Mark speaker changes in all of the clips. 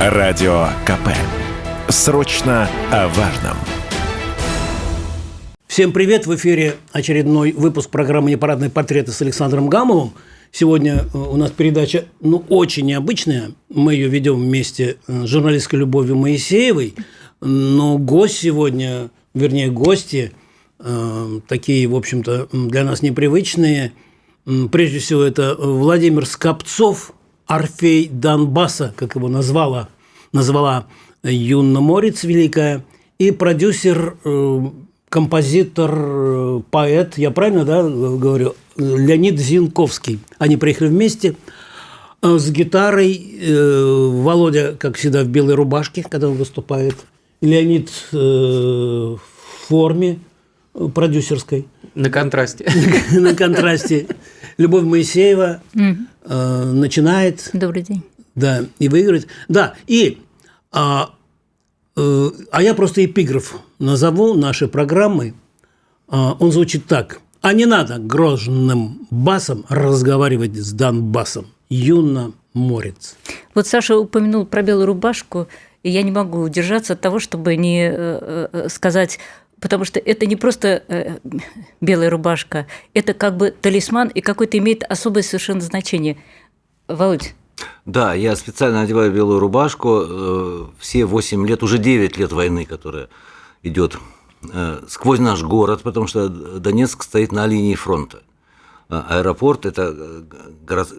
Speaker 1: Радио КП. Срочно о важном.
Speaker 2: Всем привет! В эфире очередной выпуск программы «Непарадные портреты» с Александром Гамовым. Сегодня э, у нас передача, ну, очень необычная. Мы ее ведем вместе э, с журналисткой Любовью Моисеевой. Но гость сегодня, вернее, гости, э, такие, в общем-то, для нас непривычные. Прежде всего, это Владимир Скопцов, Орфей Донбасса, как его назвала, назвала Юнна Морец Великая, и продюсер, композитор, поэт, я правильно да, говорю, Леонид Зинковский. Они приехали вместе э, с гитарой. Э, Володя, как всегда, в белой рубашке, когда он выступает. Леонид э, в форме продюсерской.
Speaker 3: На контрасте.
Speaker 2: На контрасте. Любовь Моисеева начинает.
Speaker 4: Добрый день.
Speaker 2: Да, и выигрывает. Да, и а, а я просто эпиграф назову нашей программы. А, он звучит так – а не надо грозным басом разговаривать с Донбассом. Юна Морец.
Speaker 4: Вот Саша упомянул про белую рубашку, и я не могу удержаться от того, чтобы не э, э, сказать потому что это не просто э, белая рубашка, это как бы талисман и какое-то имеет особое совершенно значение. Володь.
Speaker 5: Да, я специально одеваю белую рубашку все 8 лет, уже 9 лет войны, которая идет Э, сквозь наш город, потому что Донецк стоит на линии фронта. А аэропорт – это э,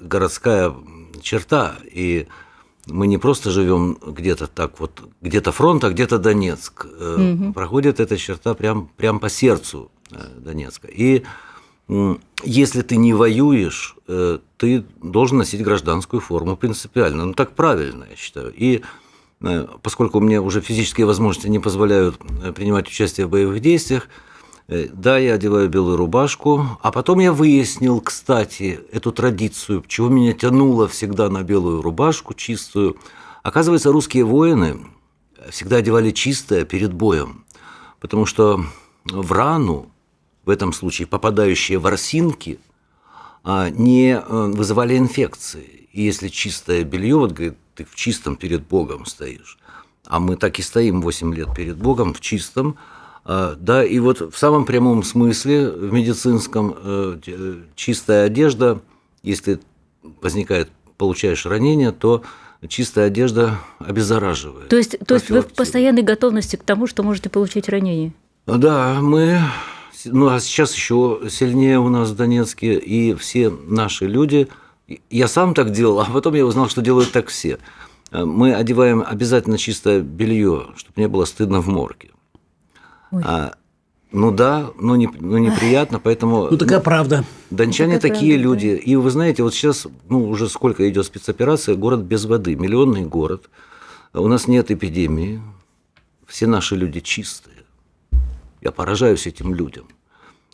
Speaker 5: городская черта, и мы не просто живем где-то так вот, где-то фронт, а где-то Донецк. Угу. Проходит эта черта прям, прям по сердцу Донецка. И если ты не воюешь, ты должен носить гражданскую форму принципиально. Ну, так правильно, я считаю. И Э, поскольку мне уже физические возможности не позволяют э, принимать участие в боевых действиях, э, да, я одеваю белую рубашку, а потом я выяснил, кстати, эту традицию, чего меня тянуло всегда на белую рубашку чистую. Оказывается, русские воины всегда одевали чистое перед боем, потому что в рану, в этом случае попадающие ворсинки, а, не вызывали инфекции. И если чистое белье, вот говорит, ты в чистом перед Богом стоишь. А мы так и стоим 8 лет перед Богом в чистом. А, да, и вот в самом прямом смысле, в медицинском, э, чистая одежда, если возникает, получаешь ранение, то чистая одежда обеззараживает.
Speaker 4: То есть, то есть вы в постоянной готовности к тому, что можете получить ранение?
Speaker 5: Да, мы ну а сейчас еще сильнее у нас в Донецке, и все наши люди я сам так делал, а потом я узнал, что делают так все. Э, мы одеваем обязательно чистое белье, чтобы не было стыдно в морге. А, ну да, но, не, но неприятно, поэтому...
Speaker 2: Ну такая правда.
Speaker 5: Дончане
Speaker 4: такая
Speaker 5: такие
Speaker 4: правда,
Speaker 5: люди. Да. И вы знаете, вот сейчас, ну уже сколько идет спецоперация, город без воды, миллионный город. У нас нет эпидемии, все наши люди чистые. Я поражаюсь этим людям.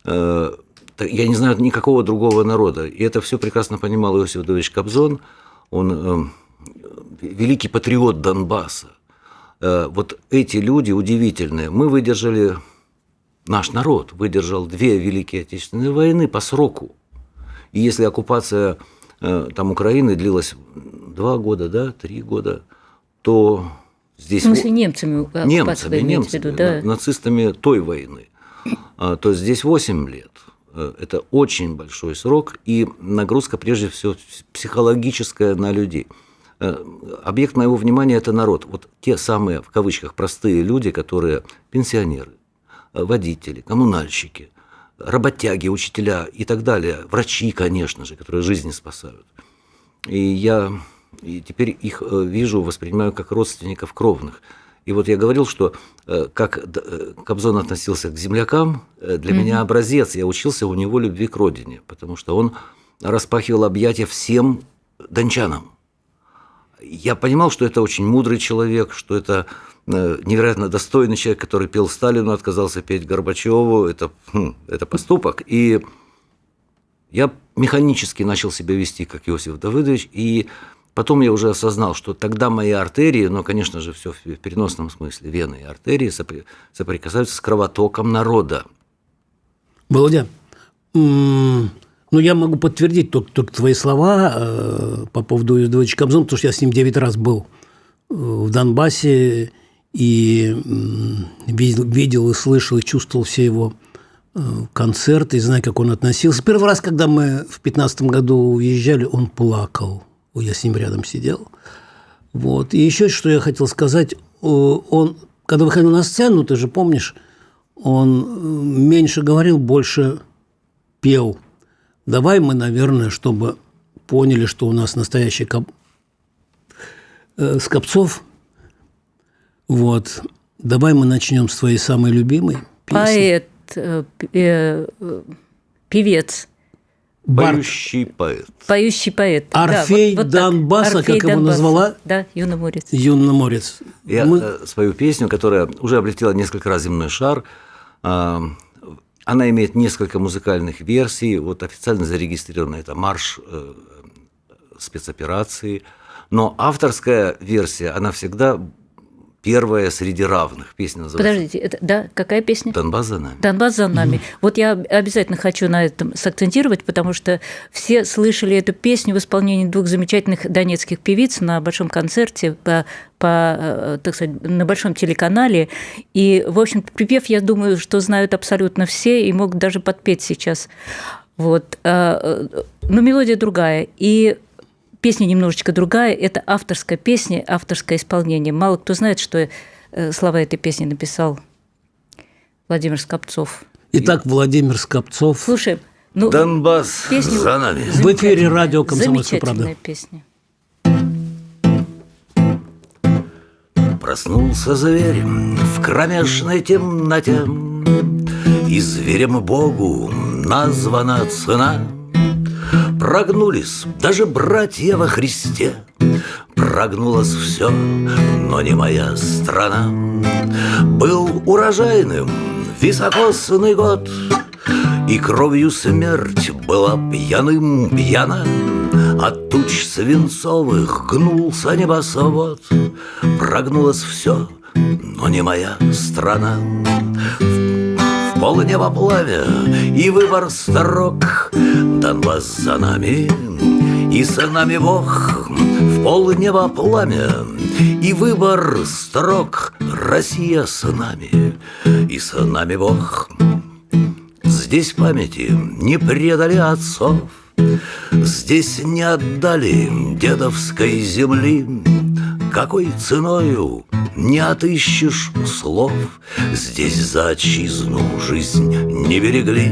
Speaker 5: Э, я не знаю никакого другого народа. И это все прекрасно понимал Иосиф Давидович Кобзон. Он э, великий патриот Донбасса. Э, вот эти люди удивительные. Мы выдержали, наш народ выдержал две Великие Отечественные войны по сроку. И если оккупация э, там Украины длилась два года, да, три года, то здесь...
Speaker 4: В смысле немцами?
Speaker 5: Немцами, немцами, виду, да? нацистами той войны. А, то здесь 8 лет. Э, это очень большой срок, и нагрузка прежде всего психологическая на людей. Э, объект моего внимания – это народ. Вот те самые, в кавычках, простые люди, которые пенсионеры, э, водители, коммунальщики, работяги, учителя и так далее, врачи, конечно же, которые жизни спасают. И я и теперь их вижу, воспринимаю как родственников кровных – и вот я говорил, что э, как э, Кобзон относился к землякам, э, для mm-hmm. меня образец. Я учился у него любви к родине, потому что он распахивал объятия всем дончанам. Я понимал, что это очень мудрый человек, что это невероятно достойный человек, который пел Сталину, отказался петь Горбачеву. Это, хм, это поступок. И я механически начал себя вести, как Иосиф Давыдович, и Потом я уже осознал, что тогда мои артерии, ну, конечно же, все в переносном смысле, вены и артерии соприкасаются с кровотоком народа.
Speaker 2: Володя, ну, я могу подтвердить только, только твои слова э, по поводу Иосифа Кобзона, потому что я с ним 9 раз был в Донбассе и видел, видел и слышал, и чувствовал все его э, концерты, и знаю, как он относился. Первый раз, когда мы в 15 году уезжали, он плакал. Я с ним рядом сидел. Вот. И еще что я хотел сказать. Он, когда выходил на сцену, ты же помнишь, он э, меньше говорил, больше пел. Давай мы, наверное, чтобы поняли, что у нас настоящий коп... э, Скопцов. Вот. Давай мы начнем с твоей самой любимой
Speaker 4: песни. Поэт, э, э, певец.
Speaker 5: Поющий поэт.
Speaker 4: Поющий поэт.
Speaker 2: Орфей да, вот, вот Донбасса, Орфей как его назвала?
Speaker 4: Да, Юноморец.
Speaker 2: Юноморец.
Speaker 5: Я Мы... Э, свою песню, которая уже облетела несколько раз земной шар, а, она имеет несколько музыкальных версий. Вот официально зарегистрирована это марш э, спецоперации. Но авторская версия, она всегда первая среди равных. Песня
Speaker 4: называется. Подождите, это, да, какая песня?
Speaker 5: Донбасс за нами.
Speaker 4: Донбасс за нами. Вот я обязательно хочу на этом сакцентировать, потому что все слышали эту песню в исполнении двух замечательных донецких певиц на большом концерте по, по э, так сказать, на большом телеканале. И, в общем, припев, я думаю, что знают абсолютно все и могут даже подпеть сейчас. Вот. А, э, но мелодия другая. И песня немножечко другая. Это авторская песня, авторское исполнение. Мало кто знает, что э, слова этой песни написал Владимир Скопцов.
Speaker 2: Итак, Владимир Скопцов.
Speaker 4: Слушай, ну,
Speaker 5: Донбасс песню за нами.
Speaker 2: В эфире радио «Комсомольская правда».
Speaker 4: песня.
Speaker 5: Проснулся зверь в кромешной темноте, И зверем Богу названа цена — Прогнулись даже братья во Христе. Прогнулось все, но не моя страна. Был урожайным високосный год И кровью смерть была пьяным пьяна. От туч свинцовых гнулся небосвод. Прогнулось все, но не моя страна Полнеба пламя и выбор строк Донбасс за нами, и с нами Бог. В полнеба пламя, и выбор строк Россия с нами, и с нами Бог. Здесь памяти не предали отцов Здесь не отдали дедовской земли Какой ценою не отыщешь слов? Здесь за отчизну жизнь не берегли.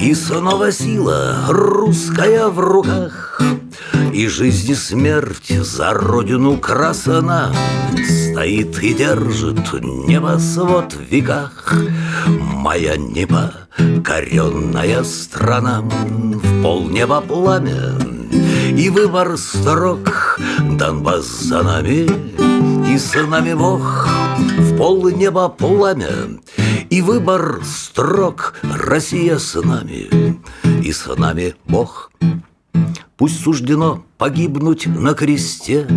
Speaker 5: И снова сила русская в руках И жизнь и смерть за родину красана. Стоит и держит небосвод в веках. Моя непокоренная страна В полнеба пламя и выбор строк Донбасс за нами и с нами Бог В полнеба пламя и выбор строк Россия с нами, и с нами Бог. Пусть суждено погибнуть на кресте,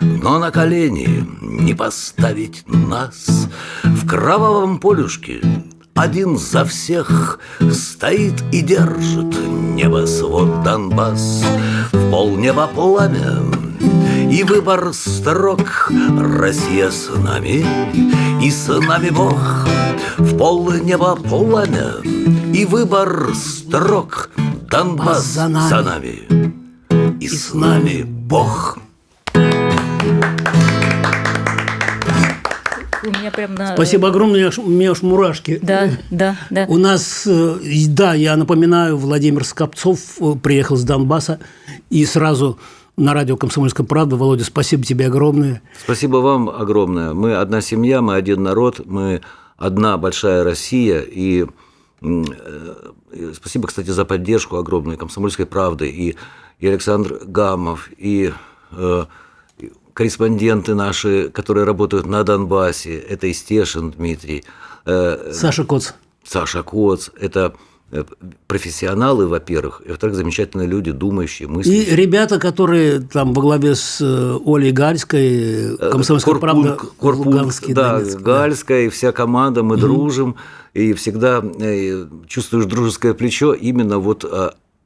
Speaker 5: Но на колени не поставить нас. В кровавом полюшке один за всех Стоит и держит небосвод Донбасс. В полнеба пламя и выбор строк Россия с нами, и с нами Бог. В полнеба пламя И выбор строк Донбасс за нами, за нами И, и с нами Бог
Speaker 4: у меня прям на...
Speaker 2: Спасибо огромное, у меня аж мурашки.
Speaker 4: Да, да, да.
Speaker 2: У нас, э, да, я напоминаю, Владимир Скопцов э, приехал с Донбасса и сразу на радио «Комсомольская правда». Володя, спасибо тебе огромное.
Speaker 5: Спасибо вам огромное. Мы одна семья, мы один народ, мы одна большая Россия, и э, спасибо, кстати, за поддержку огромную «Комсомольской правды», и, и Александр Гамов, и э, корреспонденты наши, которые работают на Донбассе, это Истешин Дмитрий.
Speaker 2: Э, Саша Коц.
Speaker 5: Саша Коц, это Э, профессионалы, во-первых, и, во-вторых, замечательные люди, думающие, мыслящие.
Speaker 2: И ребята, которые там во главе с э, Олей Гальской, Комсомольская Корпун, правда,
Speaker 5: Корпун, Луганский, да, Донецк, Гальская да. и вся команда, мы mm-hmm. дружим, и всегда чувствуешь дружеское плечо именно вот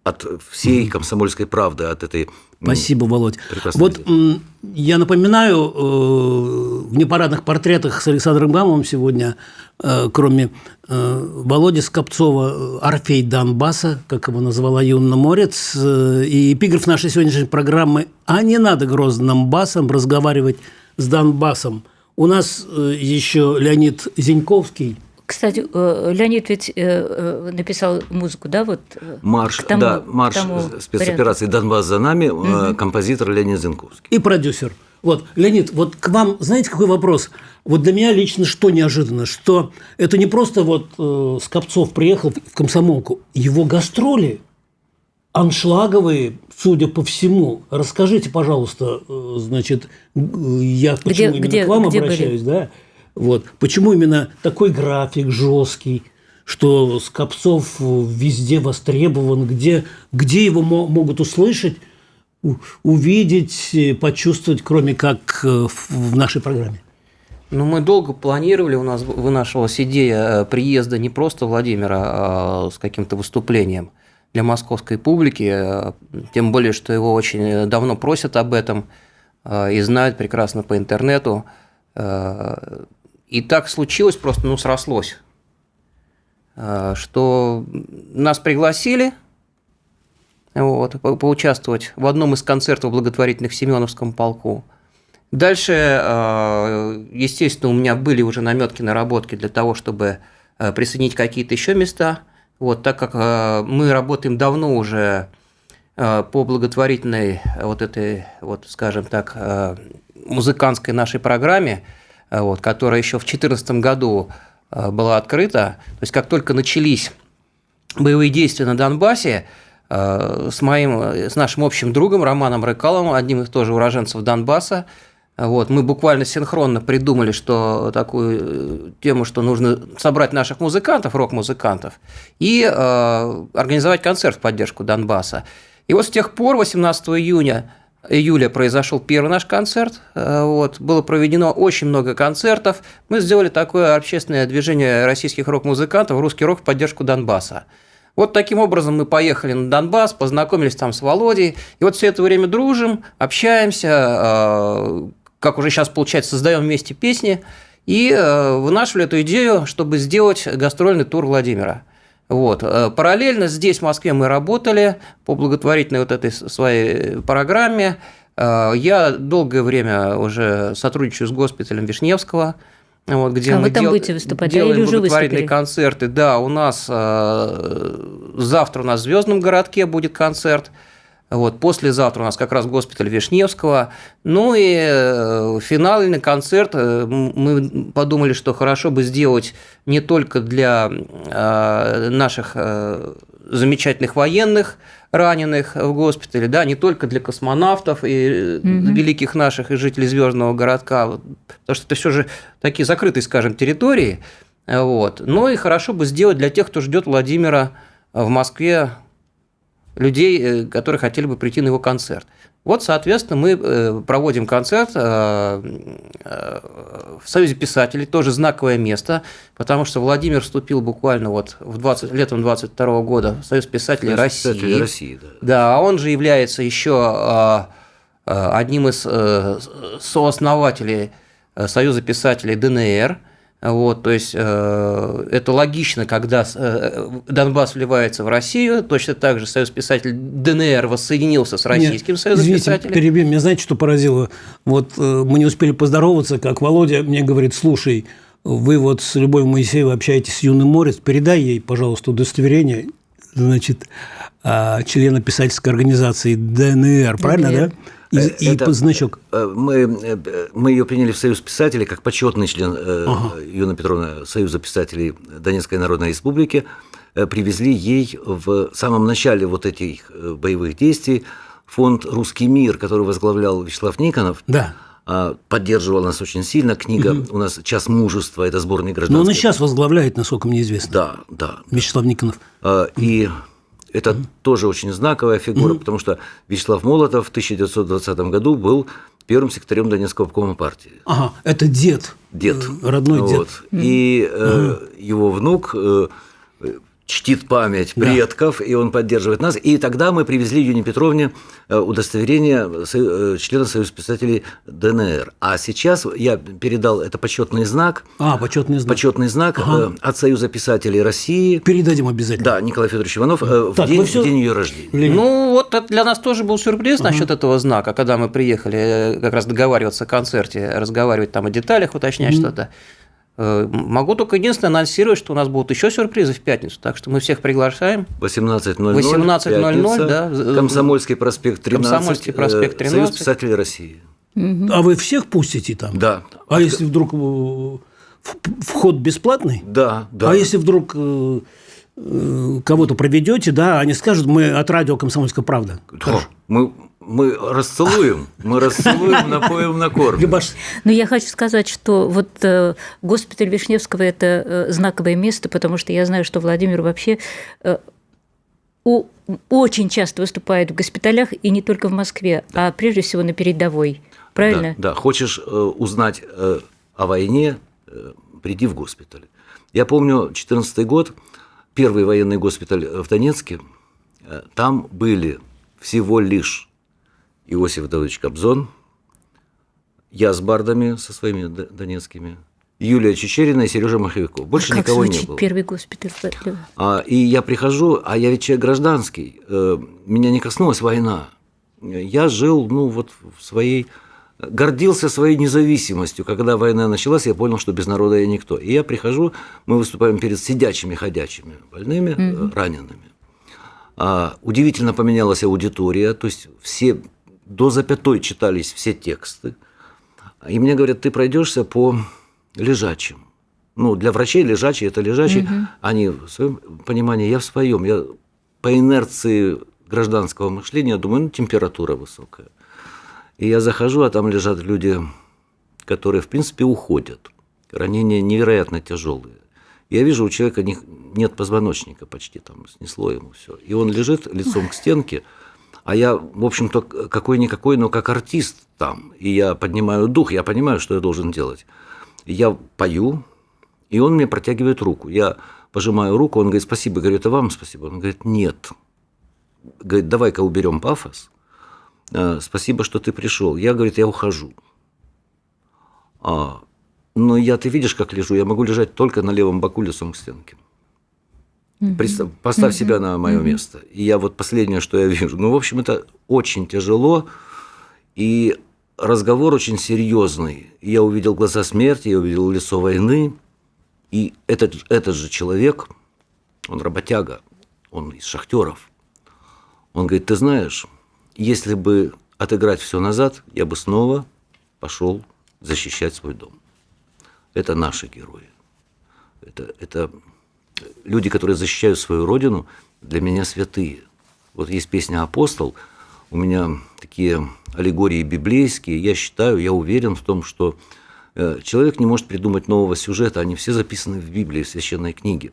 Speaker 5: от всей комсомольской правды, от этой
Speaker 2: Спасибо, Володь. Вот
Speaker 5: идеи.
Speaker 2: я напоминаю, э, в непарадных портретах с Александром Гамовым сегодня, э, кроме э, Володи Скопцова, Орфей Донбасса, как его назвала Юнна Морец, и эпиграф нашей сегодняшней программы «А не надо грозным басом разговаривать с Донбассом». У нас еще Леонид Зиньковский –
Speaker 4: Кстати, э, Леонид ведь э, э, написал музыку, да, вот
Speaker 5: Марш,
Speaker 4: к тому-
Speaker 5: да,
Speaker 4: к
Speaker 5: марш
Speaker 4: тому
Speaker 5: спецоперации «Донбасс за нами», э, композитор Леонид Зинковский.
Speaker 2: и продюсер. Вот, Леонид, вот к вам, знаете, какой вопрос? Вот для меня лично что неожиданно, что это не просто вот э, Скопцов приехал в комсомолку, его гастроли аншлаговые, судя по всему. Расскажите, пожалуйста, э, значит, э, я почему
Speaker 4: Где-
Speaker 2: именно
Speaker 4: где-
Speaker 2: к вам
Speaker 4: где были?
Speaker 2: обращаюсь, да? Вот, почему именно такой график жесткий, что Скопцов везде востребован, где, где его мо- могут услышать, увидеть, э, почувствовать, кроме как э, в нашей программе?
Speaker 3: Ну, мы долго планировали, у нас вынашивалась идея э, приезда не просто Владимира а с каким-то выступлением для московской публики, тем более, что его очень давно просят об этом и знают прекрасно по интернету. И так случилось, просто ну, срослось, э, что нас пригласили вот, по- поучаствовать в одном из концертов благотворительных в Семеновском полку. Дальше, э, естественно, у меня были уже наметки, наработки для того, чтобы э, присоединить какие-то еще места. Вот, так как мы работаем давно уже по благотворительной вот этой, вот, скажем так, музыкантской нашей программе, вот, которая еще в 2014 году э, была открыта. То есть, как только начались боевые действия на Донбассе э, с моим, с нашим общим другом Романом Рыкаловым, одним из тоже уроженцев Донбасса. Вот, мы буквально синхронно придумали, что такую э, тему, что нужно собрать наших музыкантов, рок-музыкантов, и э, организовать концерт в поддержку Донбасса. И вот с тех пор, 18 июня, июля произошел первый наш концерт. Э, Вот, было проведено очень много концертов. Мы сделали такое общественное движение российских рок-музыкантов «Русский рок в поддержку Донбасса». Вот таким образом мы поехали на Донбасс, познакомились там с Володей, и вот все это время дружим, общаемся, э, как уже сейчас получается, создаем вместе песни и э, вынашивали эту идею, чтобы сделать гастрольный тур Владимира. Вот. Э, Параллельно здесь, в Москве, мы работали по благотворительной вот этой своей программе. Э, Я долгое время уже сотрудничаю с госпиталем Вишневского, вот, где
Speaker 4: А
Speaker 3: мы
Speaker 4: вы там
Speaker 3: дел-
Speaker 4: будете выступать,
Speaker 3: делаем
Speaker 4: или уже
Speaker 3: благотворительные
Speaker 4: выступили?
Speaker 3: концерты. Да, у нас э, завтра у нас в Звездном городке будет концерт. Вот, послезавтра у нас как раз госпиталь Вишневского. Ну и э, финальный концерт э, мы подумали, что хорошо бы сделать не только для э, наших замечательных военных, раненых в госпитале, да, не только для космонавтов и э, великих наших и жителей Звездного городка, вот, потому что это все же такие закрытые, скажем, территории, вот. Но и хорошо бы сделать для тех, кто ждет Владимира в Москве людей, э, которые хотели бы прийти на его концерт. Вот, соответственно, мы э, проводим концерт э, в Союзе писателей, тоже знаковое место, потому что Владимир вступил буквально вот в 20, летом 22 года в Союз писателей России.
Speaker 5: Писатели России, да.
Speaker 3: Да, а он же является еще одним из сооснователей Союза писателей ДНР. Вот, то есть э, это логично, когда э, Донбасс вливается в Россию, точно так же Союз писателей ДНР воссоединился с Российским
Speaker 2: Нет,
Speaker 3: Союзом
Speaker 2: извините,
Speaker 3: писателей.
Speaker 2: перебью. Меня знаете, что поразило? Вот э, мы не успели поздороваться, как Володя мне говорит, слушай, вы вот с Любовью Моисеевой общаетесь с Юным Морец, передай ей, пожалуйста, удостоверение, значит, а, члена писательской организации ДНР, правильно, да? И,
Speaker 5: Э,
Speaker 2: и
Speaker 5: это-
Speaker 2: значок.
Speaker 5: Э, Мы, э, мы ее приняли в Союз писателей как почетный член э, Юна Петровна Союза писателей Донецкой Народной Республики. Привезли ей в самом начале вот этих боевых действий фонд «Русский мир», который возглавлял Вячеслав Никонов.
Speaker 2: Да.
Speaker 5: а, Поддерживал нас очень сильно. Книга у нас «Час мужества» – это сборник
Speaker 2: Но он и сейчас возглавляет, насколько мне известно,
Speaker 5: Да, да.
Speaker 2: Вячеслав Никонов.
Speaker 5: А, И это тоже очень знаковая фигура, потому что Вячеслав Молотов в 1920 году был первым секретарем Донецкого обкома партии.
Speaker 2: Ага, это дед.
Speaker 5: Дед.
Speaker 2: Э, Родной дед.
Speaker 5: Вот. И э, его внук э, чтит память предков, и он поддерживает нас. И тогда мы привезли Юне Петровне э, удостоверение э, члена Союза писателей ДНР. А сейчас я передал, это почетный знак,
Speaker 2: А, почетный знак.
Speaker 5: почетный знак
Speaker 2: Ага.
Speaker 5: э, от Союза писателей России.
Speaker 2: Передадим обязательно.
Speaker 5: Да, Николай Федорович Иванов, э, в,
Speaker 2: Так,
Speaker 5: день,
Speaker 2: вы всё-
Speaker 5: в день ее рождения.
Speaker 3: Ну, вот для нас тоже был сюрприз насчет этого знака, когда мы приехали как раз договариваться о концерте, разговаривать там о деталях, уточнять что-то. Э, Могу только единственное анонсировать, что у нас будут еще сюрпризы в пятницу, так что мы всех приглашаем.
Speaker 5: 18.00.
Speaker 3: 18:00,
Speaker 5: пятница,
Speaker 3: да.
Speaker 5: Комсомольский проспект 13.
Speaker 3: Комсомольский проспект
Speaker 5: э, Союз
Speaker 3: 13.
Speaker 5: писателей России.
Speaker 2: А вы всех пустите там?
Speaker 5: Да.
Speaker 2: А если вдруг э, вход бесплатный?
Speaker 5: Да, да.
Speaker 2: А если вдруг кого-то проведете, да, они скажут, мы от радио «Комсомольская правда».
Speaker 5: Да, мы, мы расцелуем, мы расцелуем, напоим, накормим.
Speaker 2: Любаш,
Speaker 4: Но я хочу сказать, что вот э, госпиталь Вишневского – это э, знаковое место, потому что я знаю, что Владимир вообще э, очень часто выступает в госпиталях, и не только в Москве, а прежде всего на передовой. Правильно?
Speaker 5: Да, да. хочешь узнать о войне, приди в госпиталь. Я помню 14 год, первый военный госпиталь в Донецке, там были всего лишь Иосиф Давыдович Кобзон, я с бардами со своими донецкими, Юлия Чечерина и Сережа Маховиков. Больше
Speaker 4: как
Speaker 5: никого не
Speaker 4: звучит
Speaker 5: было.
Speaker 4: первый госпиталь?
Speaker 5: А, и я прихожу, а я ведь человек гражданский, э, меня не коснулась война. Я жил, ну, вот в своей... Гордился своей независимостью. Когда война началась, я понял, что без народа я никто. И я прихожу, мы выступаем перед сидячими, ходячими больными, э, ранеными. А, удивительно поменялась аудитория, то есть все до запятой читались все тексты. И мне говорят, ты пройдешься по лежачим. Ну, для врачей лежачий это лежачий. Они в своем понимании, я в своем. Я по инерции гражданского мышления думаю, ну, температура высокая. И я захожу, а там лежат люди, которые, в принципе, уходят. Ранения невероятно тяжелые. Я вижу, у человека не- нет позвоночника почти, там снесло ему все. И он лежит лицом к стенке, а я, в общем-то, какой-никакой, но как артист там. И я поднимаю дух, я понимаю, что я должен делать. Я пою, и он мне протягивает руку. Я пожимаю руку, он говорит, спасибо. Я говорю, это вам спасибо. Он говорит, нет. Говорит, давай-ка уберем пафос. Э, Спасибо, что ты пришел. Я, говорит, я ухожу. А, но я, ты видишь, как лежу? Я могу лежать только на левом боку лицом к стенке. Представь, поставь себя на мое место. И я вот последнее, что я вижу. Ну, в общем, это очень тяжело. И разговор очень серьезный. Я увидел глаза смерти, я увидел лицо войны. И этот, этот же человек, он работяга, он из шахтеров. Он говорит, ты знаешь, если бы отыграть все назад, я бы снова пошел защищать свой дом. Это наши герои. Это, это люди, которые защищают свою родину, для меня святые. Вот есть песня «Апостол», у меня такие аллегории библейские, я считаю, я уверен в том, что э, человек не может придумать нового сюжета, они все записаны в Библии, в священной книге.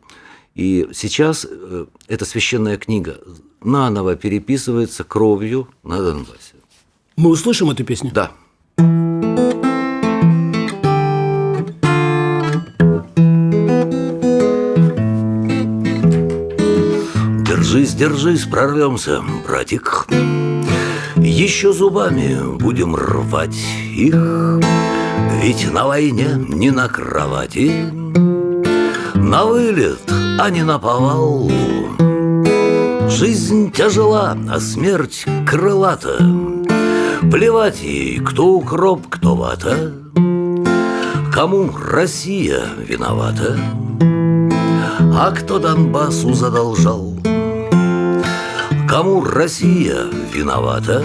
Speaker 5: И сейчас э, эта священная книга наново переписывается кровью на Донбассе.
Speaker 2: мы услышим эту песню?
Speaker 5: Да. Держись, держись, прорвемся, братик. Еще зубами будем рвать их, Ведь на войне не на кровати, На вылет, а не на повал. Жизнь тяжела, а смерть крылата. Плевать ей, кто укроп, кто вата. Кому Россия виновата, а кто Донбассу задолжал? Кому Россия виновата,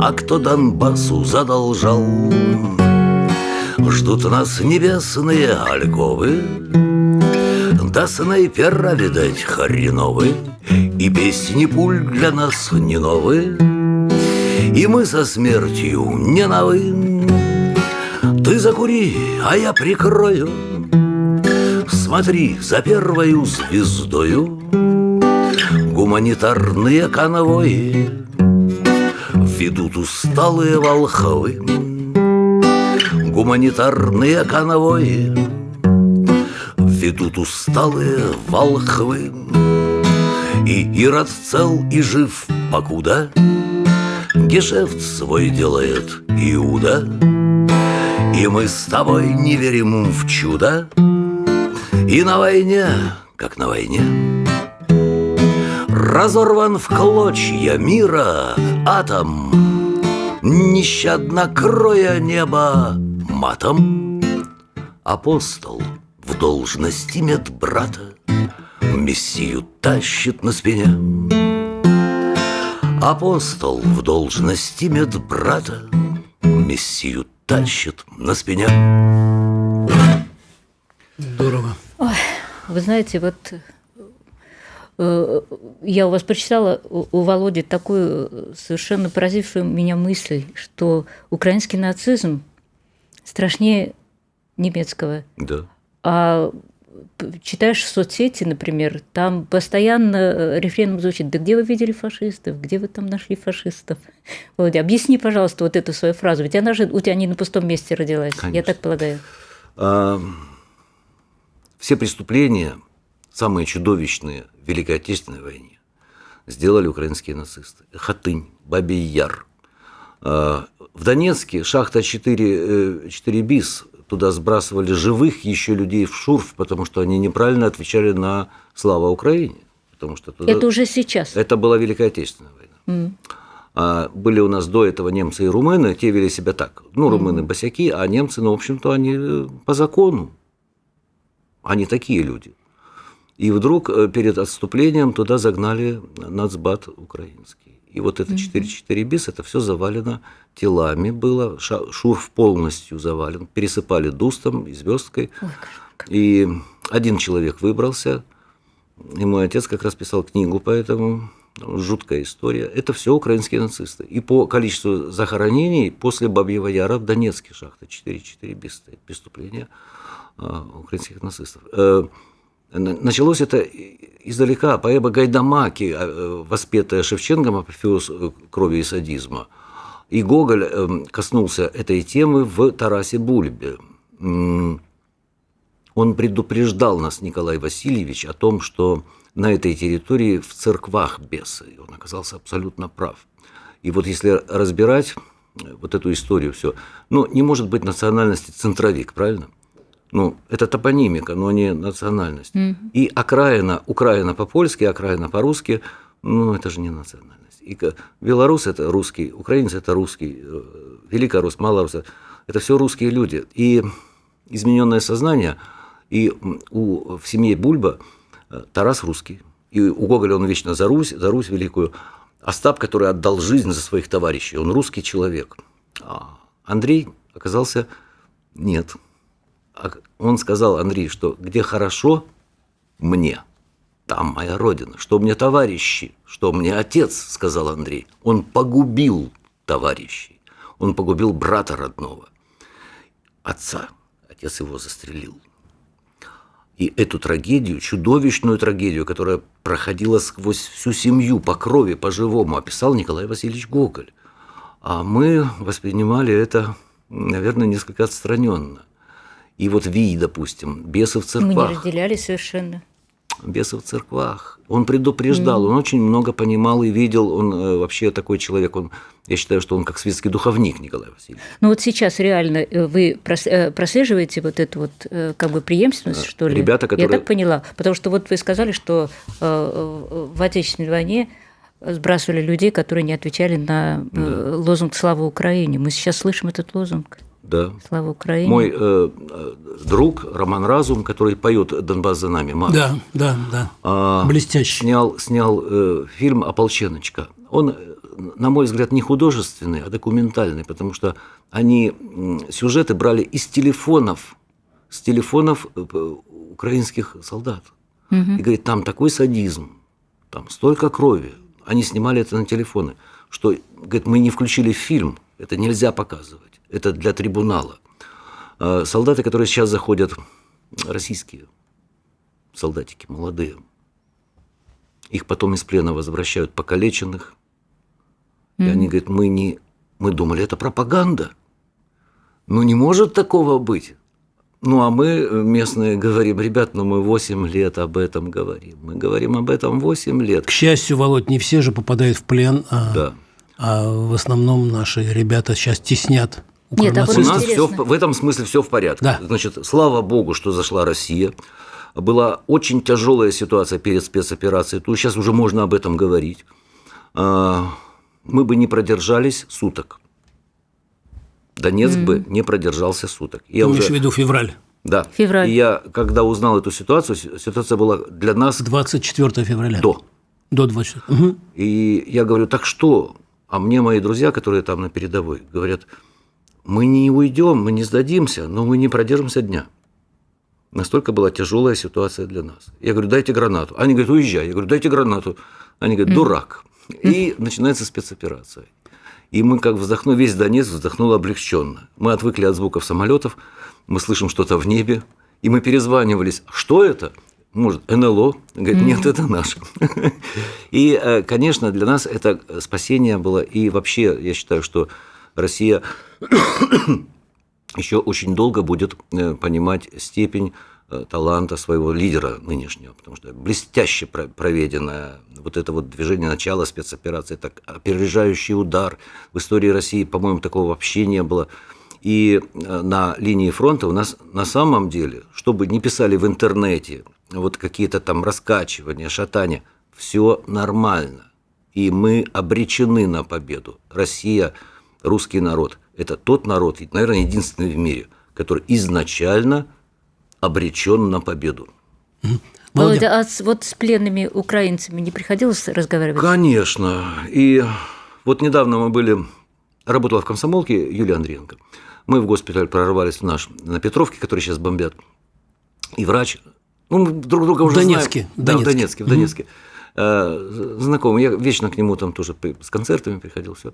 Speaker 5: а кто Донбассу задолжал? Ждут нас небесные альковы, да снайпера, видать, хреновы, И песни пуль для нас не новые, И мы со смертью не новы. Ты закури, а я прикрою, Смотри за первою звездою, Гуманитарные конвои Ведут усталые волхвы, Гуманитарные конвои идут усталые волхвы. И Ирод цел и жив покуда Гешефт свой делает Иуда. И мы с тобой не верим в чудо. И на войне, как на войне Разорван в клочья мира атом. Нещадно кроя небо матом. Апостол в должности медбрата Мессию тащит на спине. Апостол в должности медбрата Мессию тащит на спине.
Speaker 2: Здорово.
Speaker 4: Вы знаете, вот я у вас прочитала у Володи такую э, совершенно поразившую меня мысль, что украинский нацизм страшнее немецкого.
Speaker 5: Да.
Speaker 4: А читаешь соцсети, например, там постоянно э, рефреном звучит, да где вы видели фашистов, где вы там нашли фашистов? Володя, объясни, пожалуйста, вот эту свою фразу, ведь она же у тебя не на пустом месте родилась, я
Speaker 5: Конечно.
Speaker 4: так полагаю.
Speaker 5: А, Все преступления, самые чудовищные в Великой Отечественной войне, сделали украинские нацисты. Хатынь, Бабий Яр. А, В Донецке шахта 4, э, 4 БИС, туда сбрасывали живых еще людей в шурф, потому что они неправильно отвечали на «Слава Украине». Потому что туда...
Speaker 4: Это уже сейчас.
Speaker 5: Это была Великая Отечественная война. А были у нас до этого немцы и румыны, те вели себя так. Ну, румыны босяки, а немцы, ну, в общем-то, они э, по закону. Они такие люди. И вдруг э, перед отступлением туда загнали нацбат украинский. И вот это 4-4 бис, это все завалено телами было, шурф полностью завален, пересыпали дустом и звездкой. И один человек выбрался, и мой отец как раз писал книгу по этому. Жуткая история. Это все украинские нацисты. И по количеству захоронений после Бабьего Яра в Донецке шахта 4-4 без стоит преступления а, украинских нацистов. На- Началось это издалека. Поэма Гайдамаки, а, э, воспетая Шевченком, апофеоз э, крови и садизма. И Гоголь э, коснулся этой темы в Тарасе Бульбе. Он предупреждал нас, Николай Васильевич, о том, что на этой территории в церквах бесы. И он оказался абсолютно прав. И вот если разбирать э, вот эту историю все, ну, не может быть национальности центровик, правильно? Ну, это топонимика, но не национальность. И окраина, Украина по-польски, окраина по-русски, ну, это же не национальность. И белорус – это русский, украинец – это русский, э, великорус, малорус – это все русские люди. И измененное сознание, и у, в семье Бульба э, Тарас русский, и у Гоголя он вечно за Русь, за Русь великую. Остап, который отдал жизнь за своих товарищей, он русский человек. А Андрей оказался нет. А Он сказал, Андрей, что где хорошо мне, там моя родина. Что мне товарищи, что мне отец, сказал Андрей. Он погубил товарищей. Он погубил брата родного, отца. Отец его застрелил. И эту трагедию, чудовищную трагедию, которая проходила сквозь всю семью по крови, по-живому, описал Николай Васильевич Гоголь. А мы воспринимали это, наверное, несколько отстраненно. И вот Вий, допустим, бесы в
Speaker 4: Мы не
Speaker 5: церквах.
Speaker 4: разделяли совершенно.
Speaker 5: Бесы в церквах. Он предупреждал, он очень много понимал и видел. Он э, вообще такой человек. Он, я считаю, что он как светский духовник Николай Васильевич.
Speaker 4: Ну вот сейчас реально э, вы э, прослеживаете вот эту вот э, как бы преемственность, что ли?
Speaker 5: ребята, которые-
Speaker 4: Я так поняла. Потому что вот вы сказали, что в Отечественной войне сбрасывали людей, которые не отвечали на э, лозунг «Слава Украине». Мы сейчас слышим этот лозунг
Speaker 5: Да.
Speaker 4: «Слава Украине».
Speaker 5: Мой э, э, друг Роман Разум, который поет «Донбасс за нами», марш,
Speaker 2: Да, да, да.
Speaker 5: а,
Speaker 2: Блестяще.
Speaker 5: снял, снял э, фильм «Ополченочка». Он, э, на мой взгляд, не художественный, а документальный, потому что они сюжеты брали из телефонов, с телефонов э, украинских солдат. И говорит, там такой садизм, там столько крови. Они снимали это на телефоны, что, говорит, мы не включили в фильм, это нельзя показывать, это для трибунала. А Солдаты, которые сейчас заходят, российские солдатики, молодые, их потом из плена возвращают покалеченных. И они говорят, мы не, мы думали, это пропаганда. Ну не может такого быть. Ну, а мы, э, местные, говорим, ребят, ну мы 8 лет об этом говорим. Мы говорим об этом 8 лет.
Speaker 2: К счастью, Володь, не все же попадают в плен, а,
Speaker 5: Да.
Speaker 2: А в основном наши ребята сейчас теснят
Speaker 4: Нет, а вот
Speaker 5: У нас
Speaker 4: интересно.
Speaker 5: все в этом смысле все в порядке.
Speaker 2: Да.
Speaker 5: Значит, слава богу, что зашла Россия. Была очень тяжелая ситуация перед спецоперацией. Тут сейчас уже можно об этом говорить. А, Мы бы не продержались суток. Донецк бы не продержался суток. Я
Speaker 2: Ты имеешь
Speaker 5: уже-
Speaker 2: в виду февраль,
Speaker 5: Да.
Speaker 4: Февраль.
Speaker 5: И я, когда узнал эту ситуацию, си- ситуация была для нас
Speaker 2: 24 февраля.
Speaker 5: до.
Speaker 2: До 24. Мгм.
Speaker 5: И я говорю, так что? А мне мои друзья, которые там на передовой, говорят, мы не уйдем, мы не сдадимся, но мы не продержимся дня. Настолько была тяжелая ситуация для нас. Я говорю, дайте гранату. Они говорят, уезжай. Я говорю, дайте гранату. Они говорят, дурак. И начинается спецоперация. И мы как вздохнули, весь Донецк вздохнул облегченно. Мы отвыкли от звуков самолетов, мы слышим что-то в небе, и мы перезванивались. Что это? Может, НЛО? Говорит, нет, это наше. И, э, конечно, для нас это спасение было. И вообще, я считаю, что Россия еще очень долго будет э, понимать степень э, таланта своего лидера нынешнего, потому что блестяще про- проведенное вот это вот движение начала спецоперации, так опережающий удар в истории России, по-моему, такого вообще не было. И на линии фронта у нас на самом деле, чтобы не писали в интернете, вот какие-то там раскачивания, шатания, все нормально. И мы обречены на победу. Россия, русский народ – это тот народ, наверное, единственный в мире, который изначально обречен на победу.
Speaker 2: Володя.
Speaker 4: А с- вот с пленными украинцами не приходилось разговаривать?
Speaker 5: Конечно. И вот недавно мы были, работала в комсомолке Юлия Андриенко. Мы в госпиталь прорвались в наш, на Петровке, который сейчас бомбят. И врач, ну, мы друг друга уже
Speaker 2: Донецке,
Speaker 5: знаем. Да, в
Speaker 2: Донецке.
Speaker 5: Донецке, в Донецке. Э, Знакомый, я вечно к нему там тоже с концертами приходил, все.